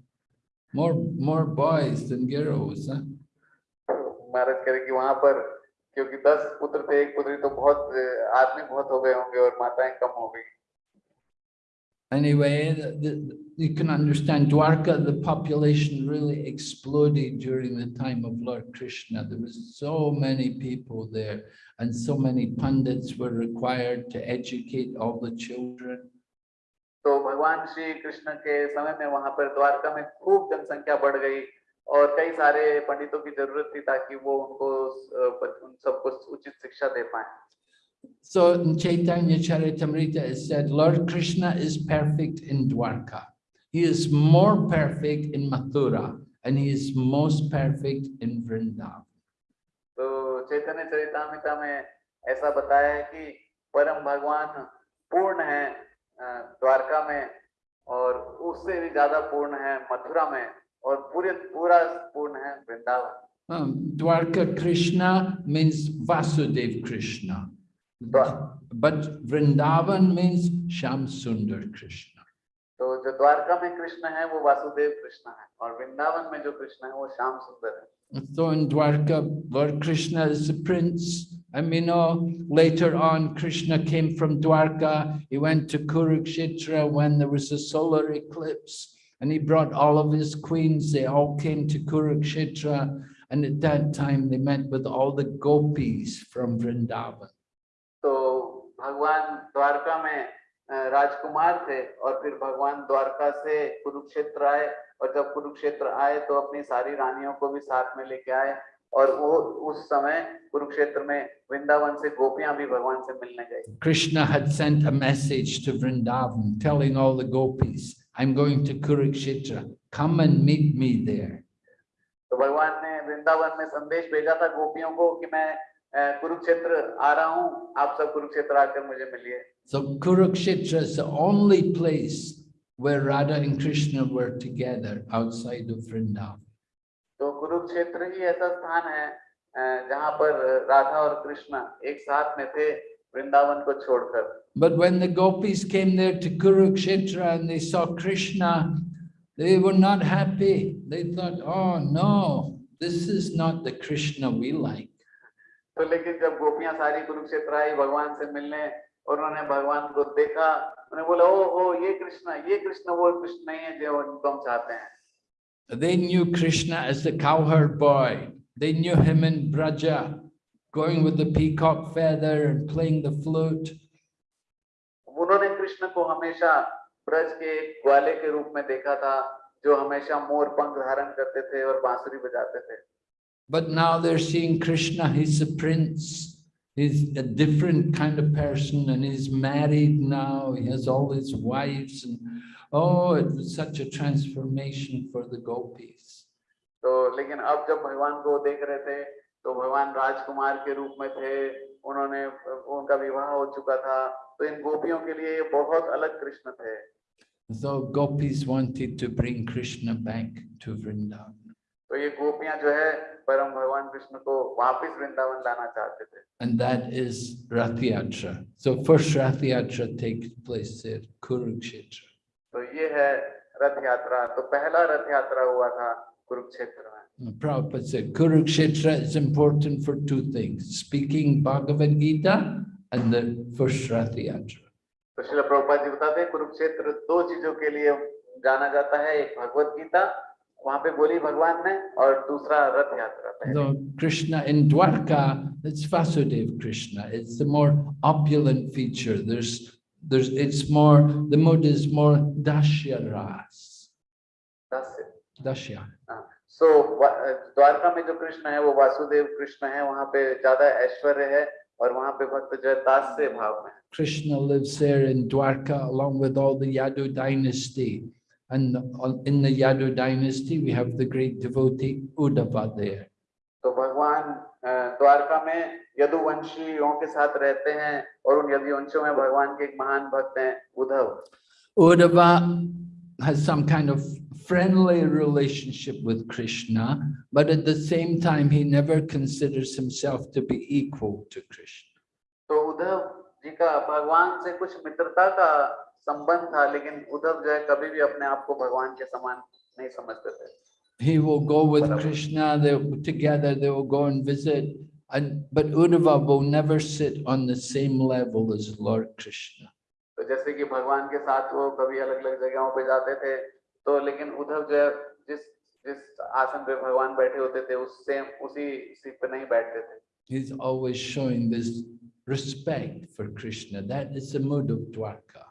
More, more boys than girls. Huh? महाराज करे कि वहाँ पर क्योंकि दस पुत्र थे एक पुत्री तो बहुत अ, आदमी बहुत हो गए होंगे और माताएं कम हो गई Anyway, the, the, you can understand Dwarka, the population really exploded during the time of Lord Krishna. There was so many people there and so many pundits were required to educate all the children. तो भगवान श्री कृष्ण के समय में वहां पर द्वारका में खूब जनसंख्या बढ़ गई और कई सारे पंडितों की ज़रूरत थी ताकि वो उनको उन सबको उचित शिक्षा दे पाए So Chaitanya Charitamrita it said, Lord Krishna is perfect in Dwarka. He is more perfect in Mathura and he is most perfect in Vrindavan. तो चैतन्य चरितामिता में ऐसा बताया है कि परम भगवान पूर्ण है अ, द्वारका में और उससे भी ज़्यादा पूर्ण है मथुरा में or पूरे पूरा पूर्ण है Vrindavan. Um, Dwarka means Vasudev Krishna. But, but Vrindavan means Shyamsundar Krishna. So the Dwarka में Krishna है वो वासुदेव कृष्ण है। और वृंदावन में जो Krishna So in Dwarka, where Krishna is the prince, And we know later on, Krishna came from Dwarka, he went to Kurukshetra when there was a solar eclipse. And he brought all of his queens. They all came to Kurukshetra. And at that time, they met with all the gopis from Vrindavan. तो भगवान द्वारका में अ, राजकुमार थे और फिर भगवान द्वारका से कुरुक्षेत्र आए और जब कुरुक्षेत्र आए तो अपनी सारी रानियों को भी साथ में लेके आए और वो उस समय कुरुक्षेत्र में वृंदावन से गोपियां भी भगवान से मिलने गई Krishna had sent a message to Vrindavan telling all the gopis, I'm going to Kurukshetra. Come and meet me there. तो भगवान ने वृंदावन में संदेश भेजा था गोपियों को कि मैं अ, कुरुक्षेत्र आ रहा हूँ आप सब कुरुक्षेत्र आकर मुझे मिलिए So Kurukshetra is the only place where Radha and Krishna were together outside of Vrindavan. तो कुरुक्षेत्र ही ऐसा स्थान है अ, जहाँ पर राधा और कृष्ण एक साथ में थे वृंदावन को छोड़कर But when the gopis came there to Kurukshetra and they saw Krishna, They were not happy. They thought, oh no, this is not the Krishna we like. तो लेकिन जब गोपियां सारी कुरुक्षेत्र आई भगवान से मिलने और उन्होंने भगवान को देखा उन्हें बोला ओ हो ये कृष्ण ये कृष्ण वो कृष्ण नहीं है जो उनको हम चाहते हैं They knew Krishna as the cowherd boy. They knew him in Braja, going with the peacock feather and playing the flute. Krishna को हमेशा ब्रज के ग्वाले के रूप में देखा था जो हमेशा मोर पंख धारण करते थे और बांसुरी बजाते थे But now they're seeing Krishna, he's a prince. He's a different kind of person and he's married now. He has all his wives and oh, it was such a transformation for the gopis. तो लेकिन अब जब भगवान को देख रहे थे तो भगवान राजकुमार के रूप में थे उन्होंने उनका विवाह हो चुका था तो इन गोपियों के लिए बहुत अलग कृष्ण थे So gopis wanted to bring Krishna back to Vrindavan. And that is Rath Yatra. So first Rath takes place there, Kurukshetra. So ये है रथ यात्रा. Kurukshetra uh, Prabhupada said Kurukshetra is important for two things: speaking Bhagavad Gita and the first Rath Yatra. तो शिल प्रभुपाद जी बताते हैं कुरुक्षेत्र दो चीज़ों के लिए जाना जाता है एक भगवत गीता वहाँ पे बोली भगवान ने और दूसरा रथ यात्रा पहले Krishna in Dwarka, it's Vasudev Krishna, it's the more opulent feature. There's, there's, it's more, the mood is more Dashya Ras. दस Dashya. सो द्वारका में जो कृष्ण है वो वासुदेव कृष्ण है वहाँ पे ज़्यादा ऐश्वर्य है और वहाँ पे भक्त जो है दास से भाव में Krishna lives there in Dwarka along with all the Yadu dynasty. And in the Yadu dynasty, we have the great devotee Uddhava there. तो भगवान अ, द्वारका में यदुवंशियों के साथ रहते हैं और उन यदुवंशियों में भगवान के एक महान भक्त हैं Uddhav Uddhava has some kind of friendly relationship with Krishna, but at the same time, he never considers himself to be equal to Krishna. तो उद्धव जी का भगवान से कुछ मित्रता का संबंध था लेकिन उद्धव जो है कभी भी अपने आप को भगवान के समान नहीं समझते थे He will go with Krishna, they together, they will go and visit. And but Uddhava will never sit on the same level as Lord Krishna. तो जैसे कि भगवान के साथ वो कभी अलग अलग जगहों पे जाते थे तो लेकिन उद्धव जो है जिस जिस आसन पे भगवान बैठे होते थे उस सेम उसी सीट पे नहीं बैठते थे He's always showing this respect for Krishna. That is the mood of Dwarka.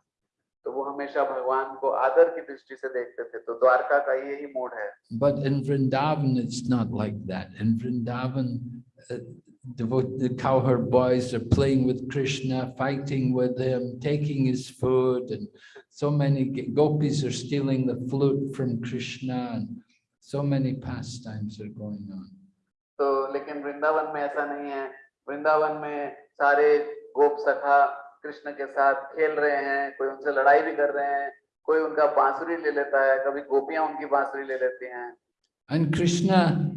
तो वो हमेशा भगवान को आदर की दृष्टि से देखते थे तो द्वारका का यही मूड है But in Vrindavan, it's not like that. In Vrindavan, uh, devo- the cowherd boys are playing with Krishna, fighting with him, taking his food, and so many g- gopis are stealing the flute from Krishna, and so many pastimes are going on. तो लेकिन वृंदावन में ऐसा नहीं है वृंदावन में सारे गोप सखा कृष्ण के साथ खेल रहे हैं कोई उनसे लड़ाई भी कर रहे हैं कोई उनका बांसुरी ले लेता है कभी गोपियां उनकी बांसुरी ले लेती हैं And Krishna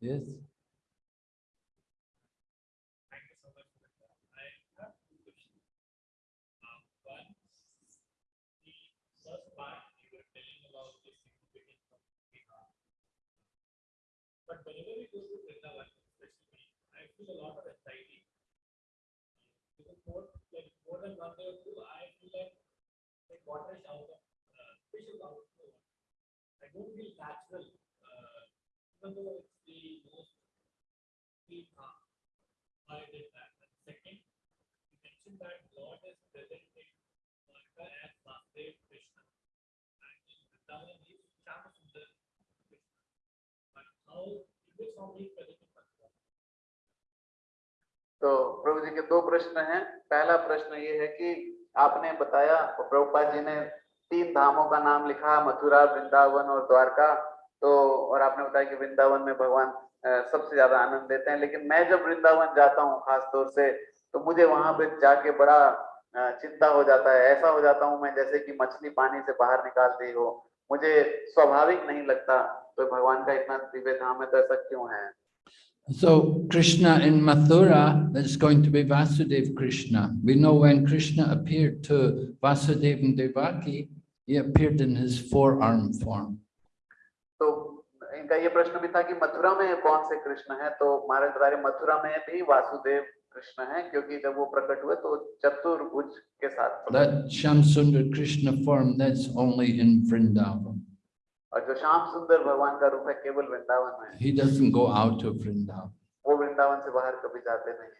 Bihar. But whenever we go to especially, I feel a lot of anxiety. Because more, like more than one day or two, I feel like like water out of, uh, fish is out of the. I don't feel natural, uh, even though it's the most path. I did that. And second, you mentioned that Lord is present in Dwarka as Vasudev Krishna. And in Vrindavan is Chamasundar Krishna. But how, in which form he is present in Vrindavan? तो प्रभु जी के दो प्रश्न हैं पहला प्रश्न ये है कि आपने बताया और प्रभुपाद जी ने तीन धामों का नाम लिखा मथुरा वृंदावन और द्वारका तो और आपने बताया कि वृंदावन में भगवान सबसे ज़्यादा आनंद देते हैं लेकिन मैं जब वृंदावन जाता हूँ खास तौर से तो मुझे वहाँ पे जाके बड़ा चिंता हो जाता है ऐसा हो जाता हूँ मैं जैसे कि मछली पानी से बाहर निकाल दी हो मुझे स्वाभाविक नहीं लगता तो भगवान का इतना दिव्य धाम है तो ऐसा क्यों है So Krishna in Mathura, that's going to be Vasudev Krishna. We know when Krishna appeared to Vasudeva and Devaki, he appeared in his forearm form. तो इनका ये प्रश्न भी था कि मथुरा में कौन से कृष्ण है तो महाराज बता रहे मथुरा में भी वासुदेव कृष्ण है क्योंकि जब वो प्रकट हुए तो चतुर्भुज के साथ प्रकट That Shamsundar Krishna form, that's only in Vrindavan. और जो श्याम सुंदर भगवान का रूप है केवल वृंदावन में He doesn't go out of Vrindavan. वो वृंदावन से बाहर कभी जाते नहीं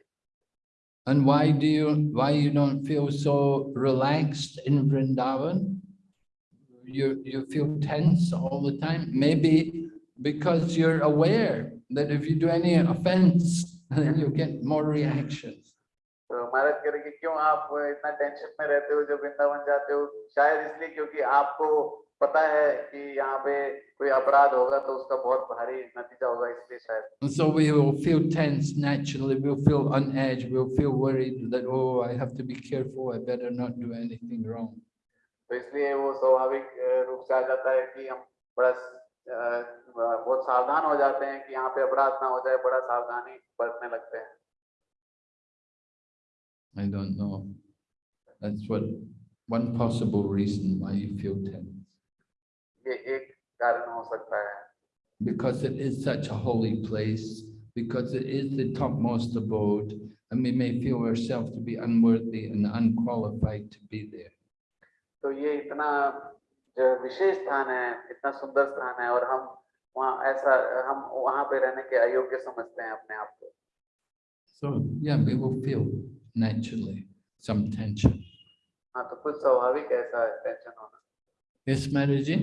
And why do you, why you don't feel so relaxed in Vrindavan? You, you feel tense all the time? Maybe because you're aware that if you do any offense, then you get more reactions. तो महाराज कह रहे कि क्यों आप इतना tension में रहते हो जब वृंदावन जाते हो शायद इसलिए क्योंकि आपको पता है कि यहाँ पे कोई अपराध होगा तो उसका बहुत भारी नतीजा होगा इसलिए शायद And so we will feel tense naturally, we'll feel on edge, we'll feel worried that, oh, I have to be careful, I better not do anything wrong. तो इसलिए वो स्वाभाविक अ, रूप से आ जाता है कि हम बड़ा अ, बहुत सावधान हो जाते हैं कि यहाँ पे अपराध ना हो जाए बड़ा सावधानी बरतने लगते हैं I don't know. That's what, one possible reason why you feel tense. ये एक कारण हो सकता है because it is such a holy place, because it is the topmost abode, and we may feel ourselves to be unworthy and unqualified to be there. तो ये इतना जो विशेष स्थान है इतना सुंदर स्थान है और हम वहाँ ऐसा हम वहाँ पे रहने के अयोग्य समझते हैं अपने आप को So, yeah, we will feel naturally some tension. हाँ तो कुछ स्वाभाविक ऐसा है टेंशन होना Yes, Mataji?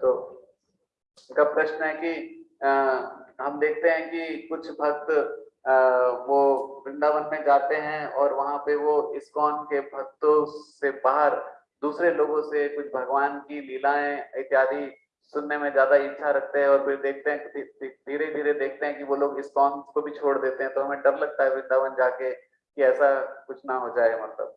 तो उनका प्रश्न है कि अ, हम देखते हैं कि कुछ भक्त अ, वो वृंदावन में जाते हैं और वहाँ पे वो इस्कॉन के भक्तों से बाहर दूसरे लोगों से कुछ भगवान की लीलाएँ इत्यादि सुनने में ज़्यादा इच्छा रखते हैं और फिर देखते हैं धीरे धीरे देखते हैं कि वो लोग इस्कॉन को भी छोड़ देते हैं तो हमें डर लगता है वृंदावन जाके कि ऐसा कुछ ना हो जाए मतलब।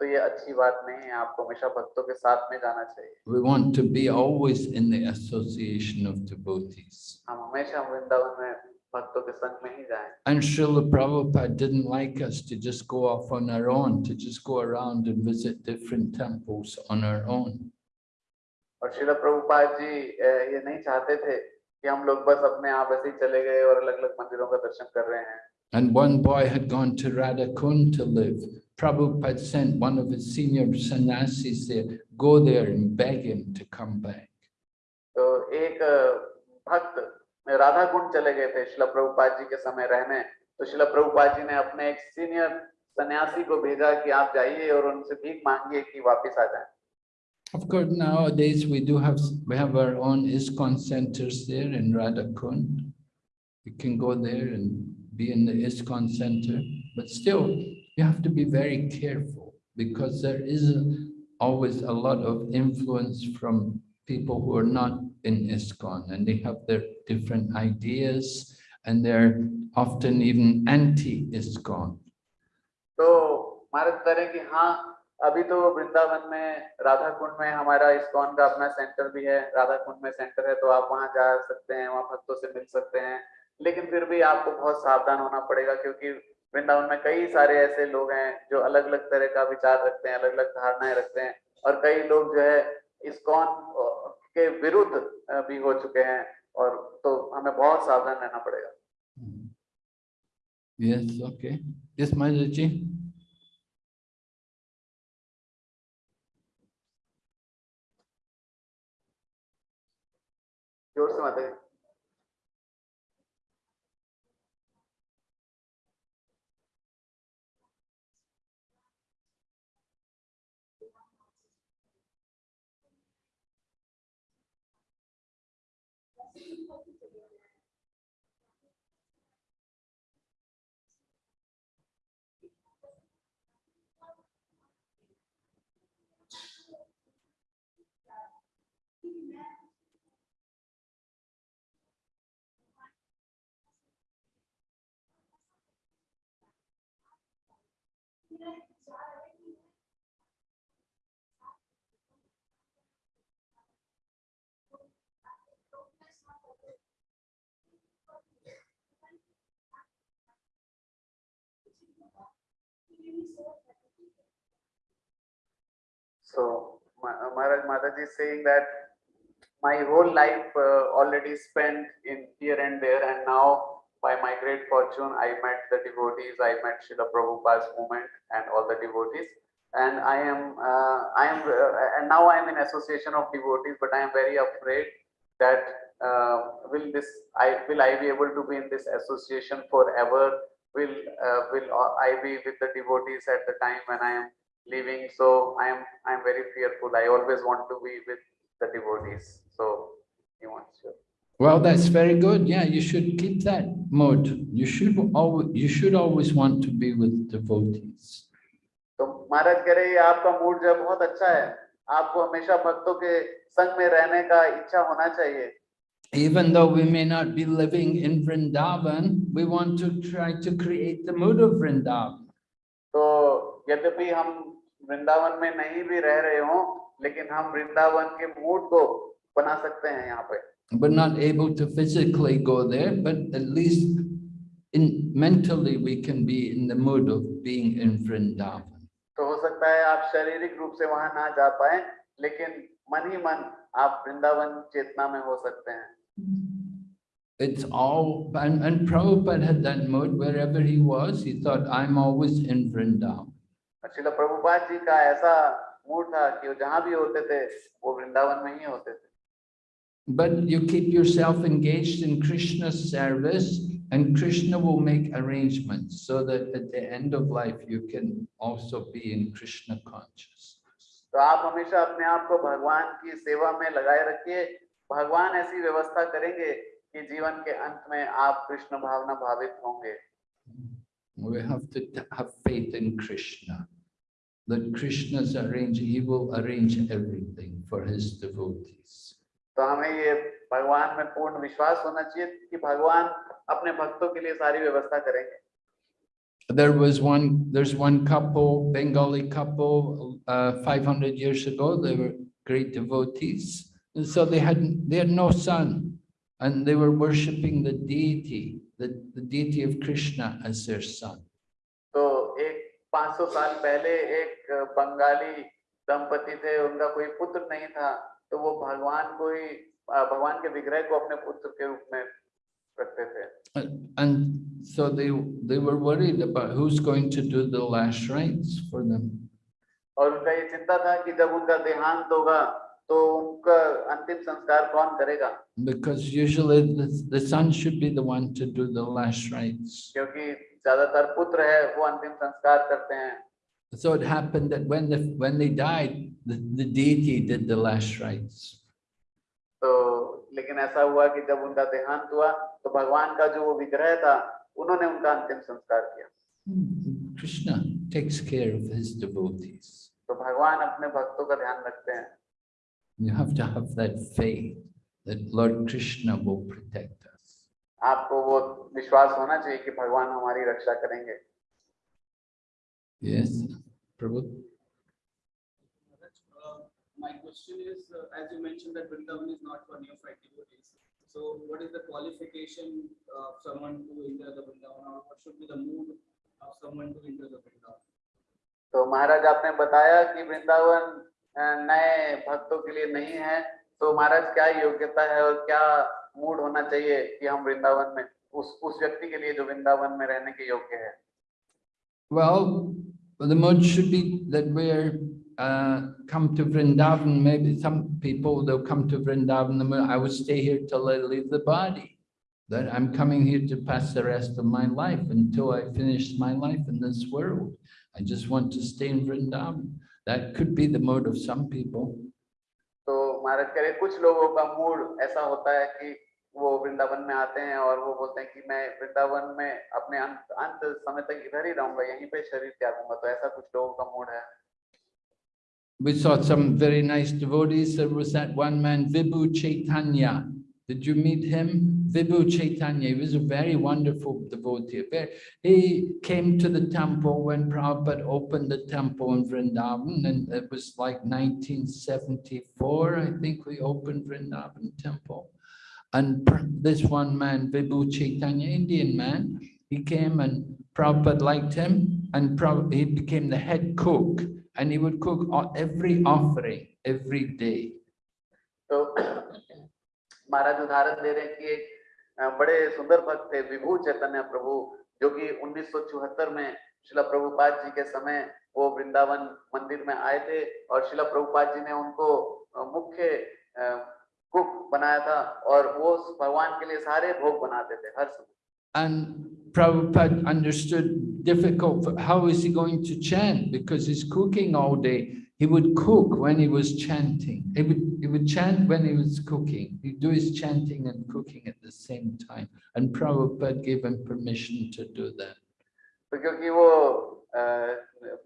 तो ये अच्छी बात नहीं है आपको हमेशा भक्तों के साथ में जाना चाहिए We want to be always in the association of devotees. हम हमेशा वृंदावन में भक्तों के संग में ही जाएँ And Srila Prabhupada didn't like us to just go off on our own, to just go around and visit different temples on our own. और शिला प्रभुपाद जी अ, ये नहीं चाहते थे कि हम लोग बस अपने आप ऐसे ही चले गए और अलग अलग मंदिरों का दर्शन कर रहे हैं And one boy had gone to Radhakund to live. Prabhupada sent one of his senior sannyasis there, go there and beg him to come back. तो एक अ, भक्त राधा कुंड चले गए थे शिला प्रभुपाद जी के समय रहने तो शिला प्रभुपाद जी ने अपने एक सीनियर सन्यासी को भेजा कि आप जाइए और उनसे भीख मांगिए कि वापस आ जाएं Of course, nowadays we do have, we have our own ISKCON centers there in Radhakund. You can go there and be in the ISKCON center, but still, you have to be very careful because there is always a lot of influence from people who are not in ISKCON and they have their different ideas and they're often even anti-ISKCON. तो महाराज बता रहे हैं कि हाँ अभी तो वृंदावन में राधा कुंड में हमारा इस्कॉन का अपना सेंटर भी है राधा कुंड में सेंटर है तो आप वहां जा सकते हैं वहां भक्तों से मिल सकते हैं लेकिन फिर भी आपको बहुत सावधान होना पड़ेगा क्योंकि वृंदावन में कई सारे ऐसे लोग हैं जो अलग अलग तरह का विचार रखते हैं अलग अलग धारणाएँ रखते हैं और कई लोग जो है इस्कॉन के विरुद्ध भी हो चुके हैं और तो हमें बहुत सावधान रहना पड़ेगा। Yes, okay. Yes, Maharaj ज़ोर से माता So Ma- Maharaj Mataji is saying that my whole life uh, already spent in here and there and now by my great fortune I met the devotees, I met Srila Prabhupada's movement and all the devotees. And I am uh, I am uh, and now I am in association of devotees but I am very afraid that uh, will this I will I be able to be in this association forever will uh, will I be with the devotees at the time when I am leaving so i am i am very fearful i always want to be with the devotees so he wants to Well, that's very good. Yeah, you should keep that mode. You should always, you should always want to be with devotees. तो महाराज कह रहे हैं, ये आपका mood जो है बहुत अच्छा है आपको हमेशा भक्तों के संग में रहने का इच्छा होना चाहिए Even though we may not be living in Vrindavan, we want to try to create the mood of Vrindavan. तो यद्यपि हम वृंदावन में नहीं भी रह रहे हों लेकिन हम वृंदावन के मूड को बना सकते हैं यहाँ पे We're not able to physically go there, but at least in mentally we can be in the mood of being in Vrindavan. तो हो सकता है आप शारीरिक रूप से वहां ना जा पाए लेकिन मन ही मन आप वृंदावन चेतना में हो सकते हैं It's all, and, and Prabhupada had that mood wherever he was, he thought, I'm always in Vrindavan. Srila Prabhupada ji का ऐसा मूड था कि वो जहां भी होते थे वो वृंदावन में ही होते थे But you keep yourself engaged in Krishna's service and Krishna will make arrangements so that at the end of life you can also be in Krishna consciousness. तो आप हमेशा अपने आप को भगवान की सेवा में लगाए रखिए भगवान ऐसी व्यवस्था करेंगे कि जीवन के अंत में आप कृष्ण भावना भावित होंगे We have to have faith in Krishna. That Krishna's arrange, he will arrange everything for his devotees. तो हमें ये भगवान में पूर्ण विश्वास होना चाहिए कि भगवान अपने भक्तों के लिए सारी व्यवस्था करेंगे There was one, there's one couple, Bengali couple, uh, 500 years ago, they were great devotees. And so they had, they had no son and they were worshipping the deity, the, the deity of Krishna as their son. तो एक 500 साल पहले एक बंगाली दंपति थे उनका कोई पुत्र नहीं था तो वो भगवान को ही अ, भगवान के विग्रह को अपने पुत्र के रूप में रखते थे And- And so they, they were worried about who's going to do the last rites for them. और उनका ये चिंता था कि जब उनका देहांत होगा तो उनका अंतिम संस्कार कौन करेगा Because usually the, the son should be the one to do the last rites. क्योंकि ज़्यादातर पुत्र है वो अंतिम संस्कार करते हैं So it happened that when the, when they died, the, the deity did the last rites. तो लेकिन ऐसा हुआ कि जब उनका देहांत हुआ तो भगवान का जो वो विग्रह था उन्होंने उनका अंतिम संस्कार किया Krishna takes care of his devotees. तो भगवान अपने भक्तों का ध्यान रखते हैं You have to have that faith that Lord Krishna will protect us. आपको वो विश्वास होना चाहिए कि भगवान हमारी रक्षा करेंगे Yes, Prabhu? my question is, uh, as you mentioned that Vrindavan is not for neophyte devotees. So what is the qualification of someone to enter the Vrindavan or what should be the mood of someone to enter the Vrindavan? तो महाराज आपने बताया कि वृंदावन अ, नए भक्तों के लिए नहीं है तो महाराज क्या योग्यता है और क्या मूड होना चाहिए कि हम वृंदावन में उस उस व्यक्ति के लिए जो वृंदावन में रहने के योग्य है Well, the mood should be that we're uh, come to Vrindavan. Maybe some people they'll come to Vrindavan. The mood, I will stay here till I leave the body. That I'm coming here to pass the rest of my life until I finish my life in this world. I just want to stay in Vrindavan. That could be the mode of some people. तो महाराज कह रहे कुछ लोगों का mood ऐसा होता है कि वो वृंदावन में आते हैं और वो बोलते हैं कि मैं वृंदावन में अपने अंत अंत समय तक इधर ही रहूंगा यहीं पे शरीर त्यागूंगा तो ऐसा कुछ लोगों का मूड है We saw some very nice devotees. There was that one man, Vibhu Chaitanya. Did you meet him? Vibhu Chaitanya. He was a very wonderful devotee. He came to the temple when Prabhupada opened the temple in Vrindavan, and it was like 1974, I think we opened Vrindavan temple. And this one man, Vibhu Chaitanya, Indian man, he came and Prabhupada liked him, and Prabhupada, he became the head cook and he would cook every offering every day. तो महाराज उदाहरण दे रहे हैं कि एक बड़े सुंदर भक्त थे विभू चैतन्य प्रभु जो कि 1974 में शिला प्रभुपाद जी के समय वो वृंदावन मंदिर में आए थे और शिला प्रभुपाद जी ने उनको मुख्य कुक बनाया था और वो भगवान के लिए सारे भोग बनाते थे हर समय And Prabhupada understood difficult, for- how is he going to chant? Because he's cooking all day. He would cook when he was chanting. He would, he would chant when he was cooking. He'd do his chanting and cooking at the same time. And Prabhupada gave him permission to do that. तो क्योंकि वो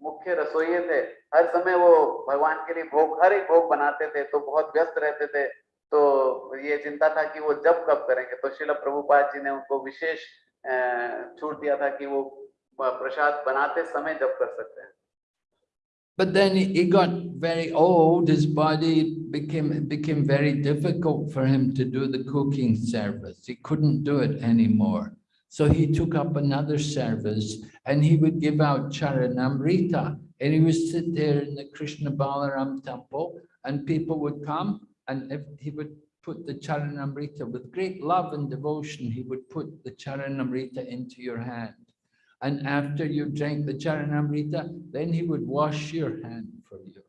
मुख्य रसोइये थे हर समय वो भगवान के लिए भोग, हर एक भोग बनाते थे तो बहुत व्यस्त रहते थे तो ये चिंता था कि वो जब कब करेंगे तो शिला प्रभुपाद जी ने उनको विशेष छूट दिया था कि वो प्रसाद बनाते समय जब कर सकते हैं But then he got very old, his body became, became very difficult for him to do the cooking service. He couldn't do it anymore. So he took up another service and he would give out Charanamrita. And he would sit there in the Krishna Balaram temple and people would come and he would put the Charanamrita with great love and devotion, he would put the Charanamrita into your hand. And after you drank the Charanamrita, then he would wash your hand for you.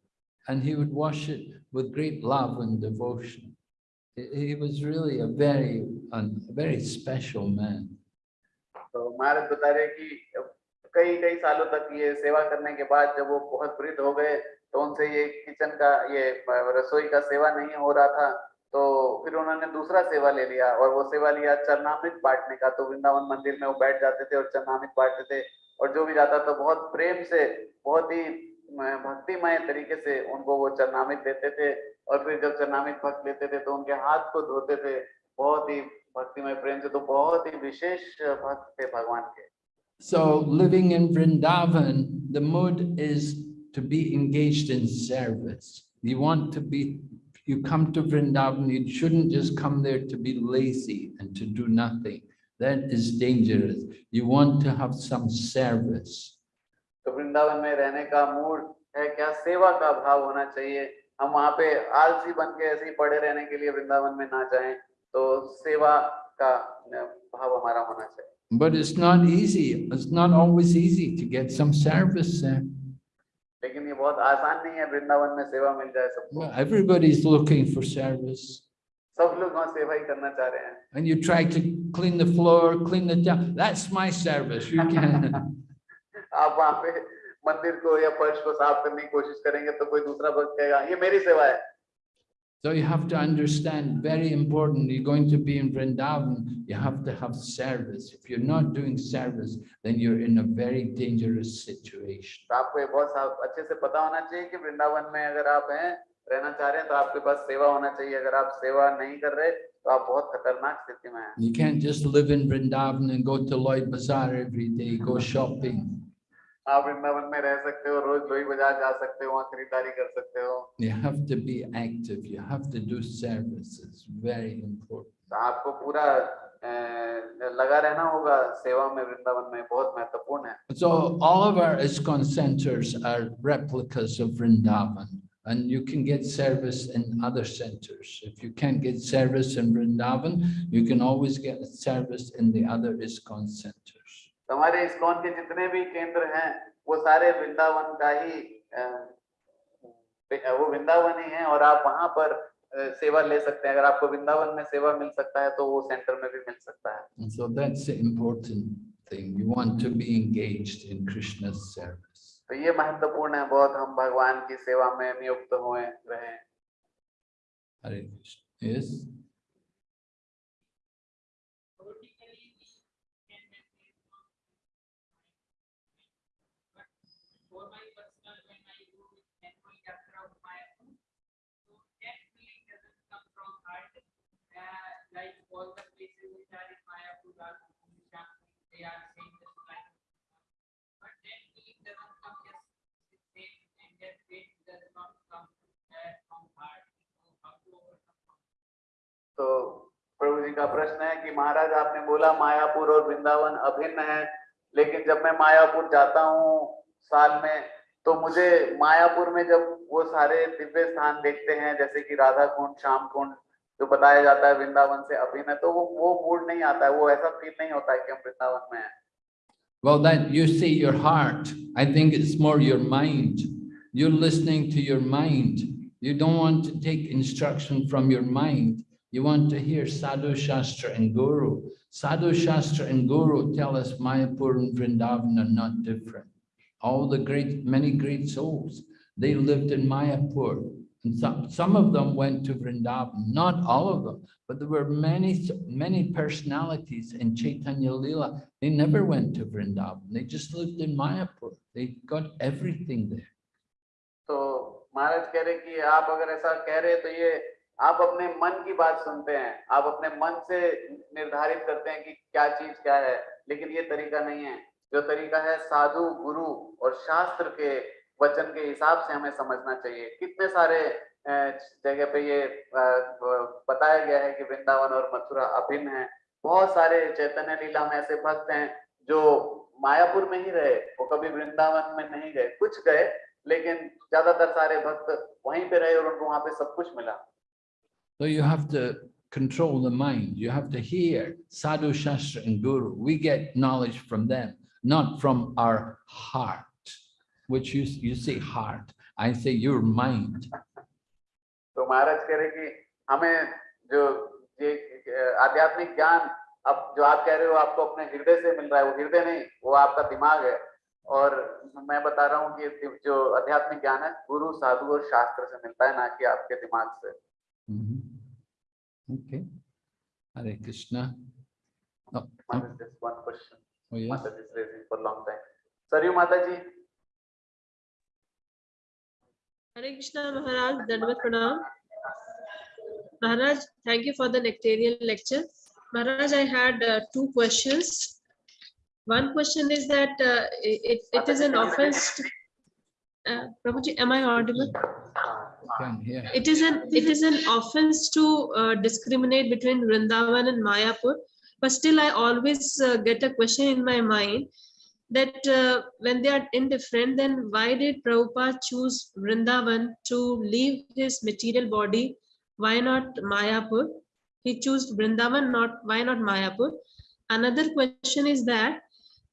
And he would wash it with great love and devotion. He he was really a very, un- a very special man. तो महाराज बता रहे कि कई कई सालों तक ये सेवा करने के बाद जब वो बहुत वृद्ध हो गए तो उनसे ये किचन का ये रसोई का सेवा नहीं हो रहा था तो फिर उन्होंने दूसरा सेवा ले लिया और वो सेवा लिया चरनामृत बांटने का। तो वृंदावन मंदिर में वो बैठ जाते थे और चरनामृत बांटते थे और जो भी जाता था बहुत प्रेम से बहुत ही भक्तिमय तरीके से उनको वो चरनामृत देते थे। और फिर जब चरनामृत भक्त लेते थे तो उनके हाथ को धोते थे। बहुत ही भक्तिमय प्रेम से तो बहुत ही विशेष भक्त थे भगवान के। So living in Vrindavan, the mood is to be engaged in service. You want to be, you come to Vrindavan, you shouldn't just come there to be lazy and to do nothing. That is dangerous. You want to have some service. तो वृंदावन में रहने का mood है क्या सेवा का भाव होना चाहिए हम वहाँ पे आलसी बन के ऐसे ही पड़े रहने के लिए वृंदावन में ना जाएं तो सेवा का अ, भाव हमारा होना चाहिए But it's not easy. It's not always easy to get some service there. बहुत आसान नहीं है वृंदावन में सेवा मिल जाए सबको Well, Everybody's looking for service. सब लोग वहाँ सेवा ही करना चाह रहे हैं And you try to clean the floor, clean the town. That's my service. You can. आप वहाँ पे मंदिर को या फर्श को साफ़ करने की कोशिश करेंगे तो कोई दूसरा भक्त कहेगा ये मेरी सेवा है So you have to understand, very important, you're going to be in Vrindavan, you have to have service. If you're not doing service, then you're in a very dangerous situation. You can't just live in Vrindavan and go to Loi Bazaar every day, go shopping. आप वृंदावन में रह सकते हो रोज लोही बाजार जा सकते हो वहां खरीदारी कर सकते हो you have to be active you have to do services very important आपको पूरा लगा रहना होगा सेवा में वृंदावन में बहुत महत्वपूर्ण है so all of our ISKCON centers are replicas of vrindavan And you can get service in other centers. If you can't get service in Vrindavan, you can always get service in the other ISKCON center. तो हमारे ISKCON के जितने भी केंद्र हैं वो सारे वृंदावन का ही वो वृंदावन ही है और आप वहाँ पर सेवा ले सकते हैं अगर आपको वृंदावन में सेवा मिल सकता है तो वो सेंटर में भी मिल सकता है so that's the important thing. You want to be engaged in Krishna's service. तो ये महत्वपूर्ण है बहुत हम भगवान की सेवा में नियुक्त हुए रहे Hare Krishna. Yes? तो प्रभु जी का प्रश्न है कि महाराज आपने बोला मायापुर और वृंदावन अभिन्न है, लेकिन जब मैं मायापुर जाता हूँ साल में तो मुझे मायापुर में जब वो सारे दिव्य स्थान देखते हैं, जैसे कि राधा कुंड श्याम कुंड जो बताया जाता है वृंदावन से अभिन्न है तो वो वो मूड नहीं आता है वो ऐसा फील नहीं होता है कि हम वृंदावन में हैं Well, that you see your heart. I think it's more your mind. You're listening to your mind. You don't want to take instruction from your mind. You want to hear Sadhu Shastra and Guru. Sadhu Shastra and Guru tell us Mayapur and Vrindavan are not different. All the great, many great souls, they lived in Mayapur. And some, some of them went to Vrindavan, not all of them, but there were many, many personalities in Chaitanya Lila. They never went to Vrindavan. They just lived in Mayapur. They got everything there. तो महाराज कह रहे कि आप अगर ऐसा कह रहे तो ये आप अपने मन की बात सुनते हैं आप अपने मन से निर्धारित करते हैं कि क्या चीज क्या है लेकिन ये तरीका नहीं है जो तरीका है साधु गुरु और शास्त्र के वचन के हिसाब से हमें समझना चाहिए। कितने सारे जगह पे ये बताया गया है कि वृंदावन और मथुरा अभिन्न है। बहुत सारे चैतन्य लीला में ऐसे भक्त हैं जो मायापुर में ही रहे वो कभी वृंदावन में नहीं गए। कुछ गए लेकिन ज़्यादातर सारे भक्त वहीं पे रहे और उनको वहाँ पे सब कुछ मिला। So you have to control the mind. You have to hear Sadhu Shastra and Guru. We get knowledge from them, not from our heart, which you, you say heart. I say your mind. तो महाराज कह रहे कि हमें जो ये आध्यात्मिक ज्ञान अब जो आप कह रहे हो आपको अपने हृदय से मिल रहा है वो हृदय नहीं वो आपका दिमाग है और मैं बता रहा हूँ कि जो आध्यात्मिक ज्ञान है गुरु साधु और शास्त्र से मिलता है ना कि आपके दिमाग से Mhm. Okay. Hare Krishna. Oh, oh, Mata, just one question. oh, Hare Krishna Maharaj, Dandavat Pranam. Maharaj, thank you for the nectarian lecture. Maharaj, I had uh, two questions. One question is that uh, it, it is an offense. to- Uh, Prabhuji, am I audible? Hear. It is an, it is an offense to uh, discriminate between Vrindavan and Mayapur. But still, I always uh, get a question in my mind that uh, when they are indifferent, then why did Prabhupada choose Vrindavan to leave his material body? Why not Mayapur? He chose Vrindavan, not why not Mayapur? Another question is that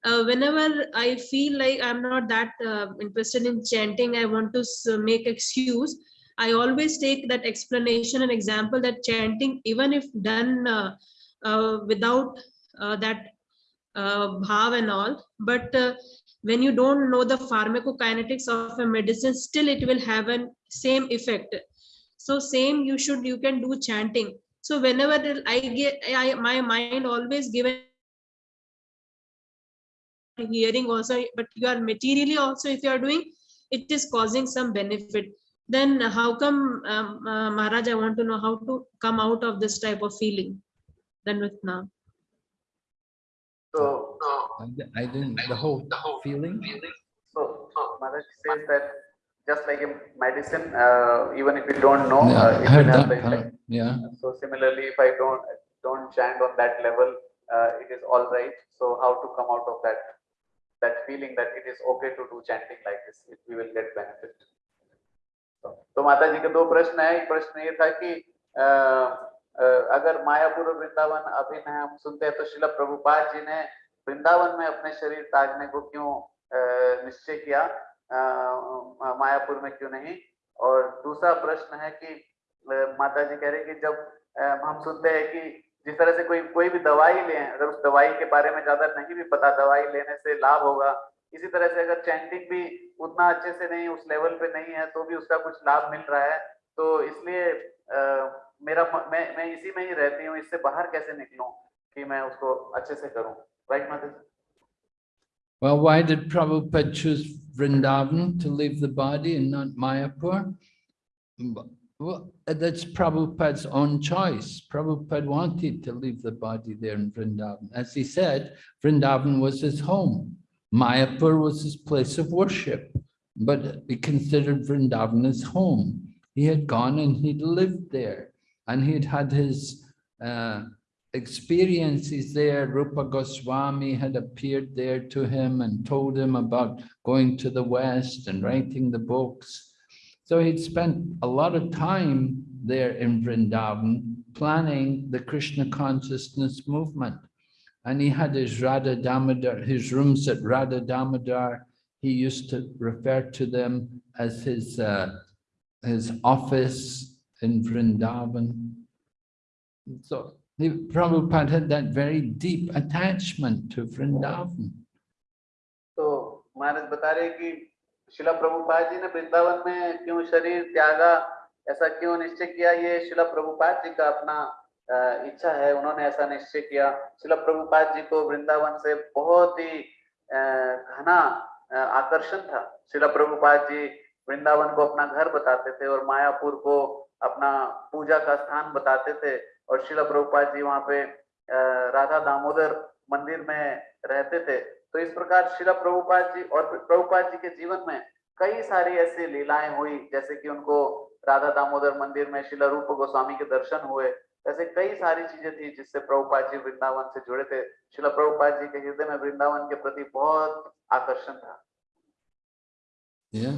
uh, whenever I feel like I'm not that uh, interested in chanting, I want to make excuse. I always take that explanation and example that chanting, even if done uh, uh, without uh, that uh, bhav and all, but uh, when you don't know the pharmacokinetics of a medicine, still it will have an same effect. So same you should, you can do chanting. So whenever I get, I, my mind always given hearing also, but you are materially also, if you are doing, it is causing some benefit. Then how come, um, uh, Maharaj, I want to know how to come out of this type of feeling? Then with now. so I di- I didn't, the whole feeling? Maharaj says that just like a medicine, uh, even if you don't know, Yeah, uh, I it heard will have the that. huh? effect. Yeah. So similarly, if I don't don't chant on that level, uh, it is all right. So how to come out of that that feeling that it is okay to do chanting like this, if we will get benefit. तो, तो माता जी के दो प्रश्न है एक प्रश्न ये था कि अ, अ, अगर मायापुर वृंदावन अभिन्न है हम सुनते हैं तो शिला प्रभुपाद जी ने वृंदावन में अपने शरीर ताजने को क्यों निश्चय किया? मायापुर में क्यों नहीं? और दूसरा प्रश्न है कि माता जी कह रहे कि जब हम सुनते हैं कि जिस तरह से कोई कोई भी दवाई लें, अगर उस दवाई के बारे में ज़्यादा नहीं भी पता, दवाई लेने से लाभ होगा, इसी तरह से अगर चैंटिंग भी उतना अच्छे से नहीं, उस लेवल पे नहीं है तो भी उसका कुछ लाभ मिल रहा है तो इसलिए मेरा म- मैं मैं इसी में ही रहती हूँ इससे बाहर कैसे निकलूं कि मैं उसको अच्छे से करूं राइट माता जी Well, why did Prabhupada choose Vrindavan to leave the body and not Mayapur? B- Well, that's Prabhupada's own choice. Prabhupada wanted to leave the body there in Vrindavan. As he said, Vrindavan was his home. Mayapur was his place of worship, but he considered Vrindavan his home. He had gone and he'd lived there and he'd had his uh, experiences there. Rupa Goswami had appeared there to him and told him about going to the West and writing the books. So he'd spent a lot of time there in Vrindavan planning the Krishna consciousness movement. And he had his Radha Damodar, his rooms at Radha Damodar. He used to refer to them as his, uh, his office in Vrindavan. So, the Prabhupada had that very deep attachment to Vrindavan. तो महाराज बता रहे कि शिला प्रभुपाद जी ने वृंदावन में क्यों शरीर त्यागा ऐसा क्यों निश्चय किया ये शिला प्रभुपाद जी का अपना इच्छा है, उन्होंने ऐसा निश्चय किया शिला प्रभुपाद जी को वृंदावन से बहुत ही घना आकर्षण था शिला प्रभुपाद जी वृंदावन को अपना घर बताते थे और मायापुर को अपना पूजा का स्थान बताते थे और शिला प्रभुपाद जी वहाँ पे राधा दामोदर मंदिर में रहते थे। तो इस प्रकार शिला प्रभुपाद जी और प्रभुपाद जी के जीवन में कई सारी ऐसी लीलाएँ हुई, जैसे कि उनको राधा दामोदर मंदिर में शिला रूप गोस्वामी के दर्शन हुए। ऐसे कई सारी चीज़ें थी जिससे प्रभुपाद जी वृंदावन से जुड़े थे। शिला प्रभुपाद जी के हृदय में वृंदावन के प्रति बहुत आकर्षण था। Yeah.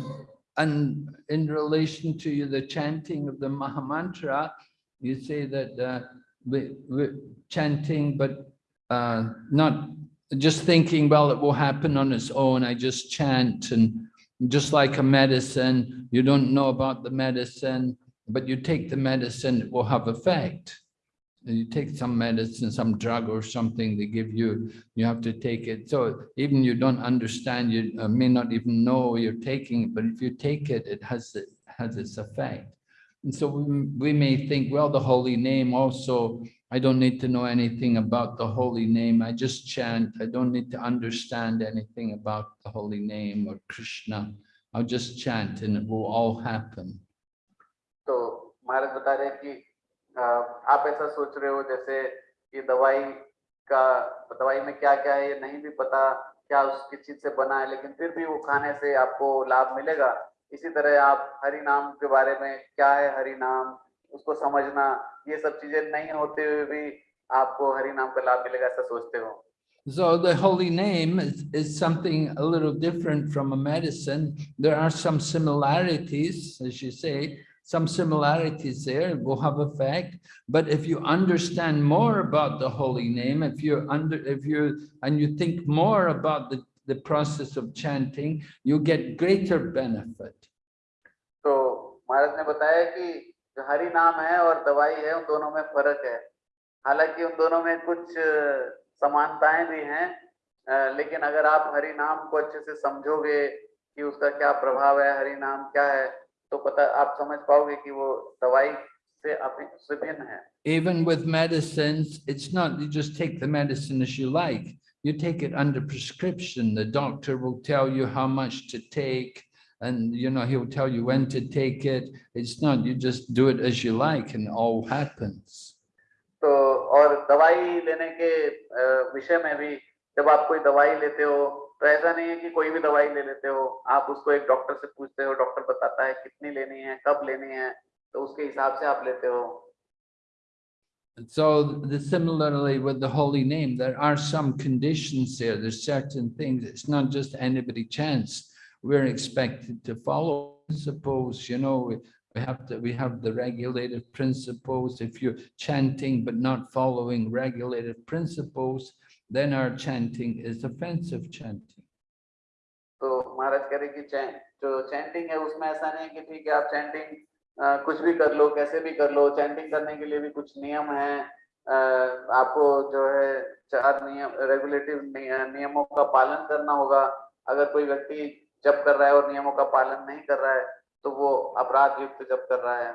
And in relation to the chanting of the Mahamantra, you say that uh, we, we chanting, but uh, not just thinking, well, it will happen on its own. I just chant and just like a medicine, you don't know about the medicine, but you take the medicine, it will have effect you take some medicine, some drug or something they give you, you have to take it. So even you don't understand, you uh, may not even know you're taking it, but if you take it, it has, it has its effect. And so we, we may think, well, the holy name also, I don't need to know anything about the holy name. I just chant. I don't need to understand anything about the holy name or Krishna. I'll just chant and it will all happen. So Maharaj आप ऐसा सोच रहे हो जैसे कि दवाई का दवाई में क्या क्या है ये नहीं भी पता क्या उसकी चीज़ से बना है लेकिन फिर भी वो खाने से आपको लाभ मिलेगा इसी तरह आप हरि नाम के बारे में क्या है हरि नाम उसको समझना ये सब चीज़ें नहीं होते हुए भी आपको हरि नाम का लाभ मिलेगा ऐसा सोचते हो So the holy name is, is something a little different from a medicine. There are some similarities, as you say, some similarities there will have effect. But if you understand more about the holy name, if you under, if you, and you think more about the, the process of chanting, you get greater benefit. तो महाराज ने बताया कि जो हरि नाम है और दवाई है उन दोनों में फर्क है हालांकि उन दोनों में कुछ अ, समानताएं भी हैं अ, लेकिन अगर आप हरि नाम को अच्छे से समझोगे कि उसका क्या प्रभाव है हरि नाम क्या है तो पता आप समझ पाओगे कि वो दवाई से अभी से भिन्न है Even with medicines, it's not, you just take the medicine as you like. You take it under prescription. The doctor will tell you how much to take and, you know, he'll tell you when to take it. It's not, you just do it as you like and it all happens. तो और दवाई लेने के अ, विषय में भी जब आप कोई दवाई लेते हो तो ऐसा नहीं है कि कोई भी दवाई ले लेते हो आप उसको एक डॉक्टर से पूछते हो डॉक्टर बताता है कितनी लेनी है कब लेनी है तो उसके हिसाब से आप लेते हो So the similarly with the holy name, there are some conditions there. There's certain things. It's not just anybody chance. We're expected to follow principles, you know, we, have to, we have the regulated principles. If you're chanting but not following regulated principles, then our chanting is offensive chanting. तो महाराज कह रहे कि जो chanting है उसमें ऐसा नहीं कि ठीक है आप चैंटिंग कुछ भी कर लो कैसे भी कर लो चैंटिंग करने के लिए भी कुछ नियम है आपको जो है चार नियम रेगुलेटिव नियमों का पालन करना होगा अगर कोई व्यक्ति जप कर रहा है और नियमों का पालन नहीं कर रहा है तो वो अपराध युक्त जप कर रहा है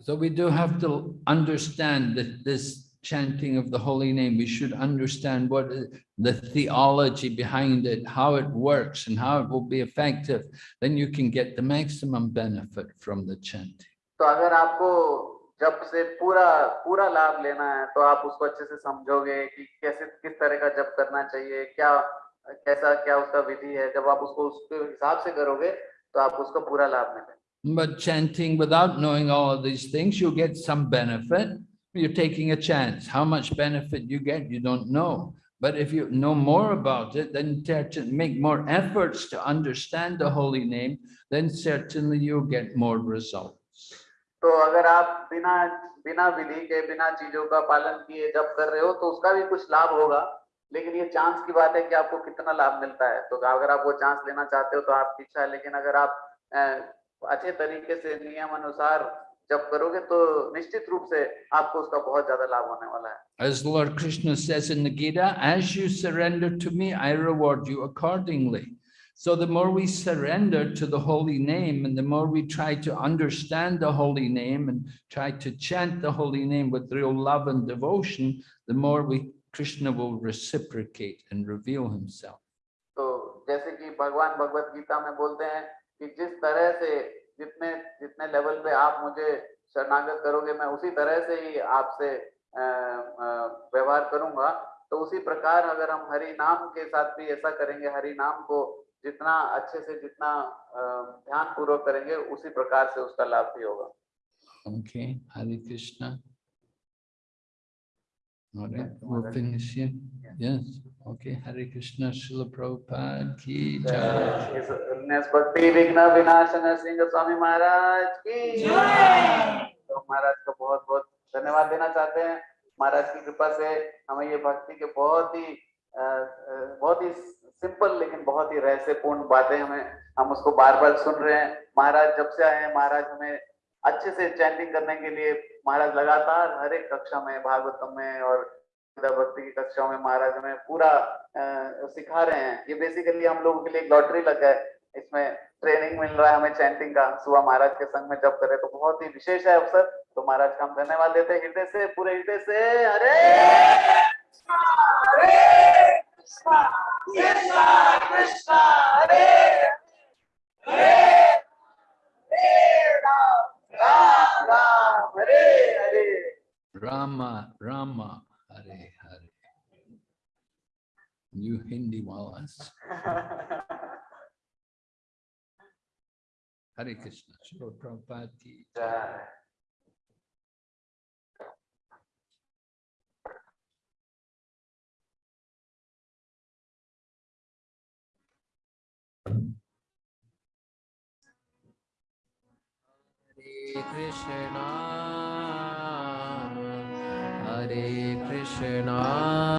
So we do have to understand that this chanting of the holy name, we should understand what is the theology behind it, how it works and how it will be effective. Then you can get the maximum benefit from the chanting. तो अगर आपको जप से पूरा पूरा लाभ लेना है तो आप उसको अच्छे से समझोगे कि कैसे किस तरह का जप करना चाहिए क्या कैसा क्या उसका विधि है जब आप उसको उसके हिसाब से करोगे तो आप उसको पूरा लाभ मिलेगा But chanting without knowing all of these things, you get some benefit. You're taking a chance. How much benefit you get, you don't know. But if you know more about it, then certain- make more efforts to understand the holy name, then certainly you'll get more results. तो अगर आप बिना बिना विधि के बिना चीजों का पालन किए जब कर रहे हो तो उसका भी कुछ लाभ होगा लेकिन ये चांस की बात है कि आपको कितना लाभ मिलता है तो अगर आप वो चांस लेना चाहते हो तो आपकी इच्छा है लेकिन अगर आप अ, अच्छे तरीके से नियम अनुसार जब करोगे तो निश्चित रूप से आपको उसका बहुत ज्यादा लाभ होने वाला है As Lord Krishna says in the Gita, as you surrender to me, I reward you accordingly. So the more we surrender to the holy name and the more we try to understand the holy name and try to chant the holy name with real love and devotion, the more we Krishna will reciprocate and reveal himself. तो जैसे कि भगवान भगवत गीता में बोलते हैं कि जिस तरह से जितने जितने लेवल पे आप मुझे शरणागत करोगे मैं उसी तरह से ही आपसे व्यवहार करूँगा तो उसी प्रकार अगर हम हरि नाम के साथ भी ऐसा करेंगे हरि नाम को जितना अच्छे से जितना ध्यान पूर्वक करेंगे उसी प्रकार से उसका लाभ भी होगा Okay, Hare Krishna. All right, we'll finish here. Yes, okay, Hare Krishna, Srila Prabhupada ki jai. भक्ति विघ्न विनाशन सिंह स्वामी महाराज की तो महाराज का बहुत बहुत धन्यवाद देना चाहते हैं महाराज की कृपा से हमें ये भक्ति के बहुत ही बहुत ही सिंपल लेकिन बहुत ही रहस्यपूर्ण बातें हमें हम उसको बार बार सुन रहे हैं महाराज जब से आए हैं महाराज हमें अच्छे से चैंटिंग करने के लिए महाराज लगातार हर एक कक्षा में भागवतम में और भक्ति की कक्षाओं में महाराज हमें पूरा सिखा रहे हैं। ये बेसिकली हम लोगों के लिए लॉटरी लग है। इसमें ट्रेनिंग मिल रहा है हमें चैंटिंग का। सुबह महाराज के संग में जब करे तो बहुत ही विशेष है अवसर। तो महाराज का हम धन्यवाद देते हैं। हृदय से पूरे हृदय से हरे Ram Ram Rama, Rama, You Hindi walas. Hare Krishna, Srila Prabhupada ki jai. Hare Krishna, Hare Krishna.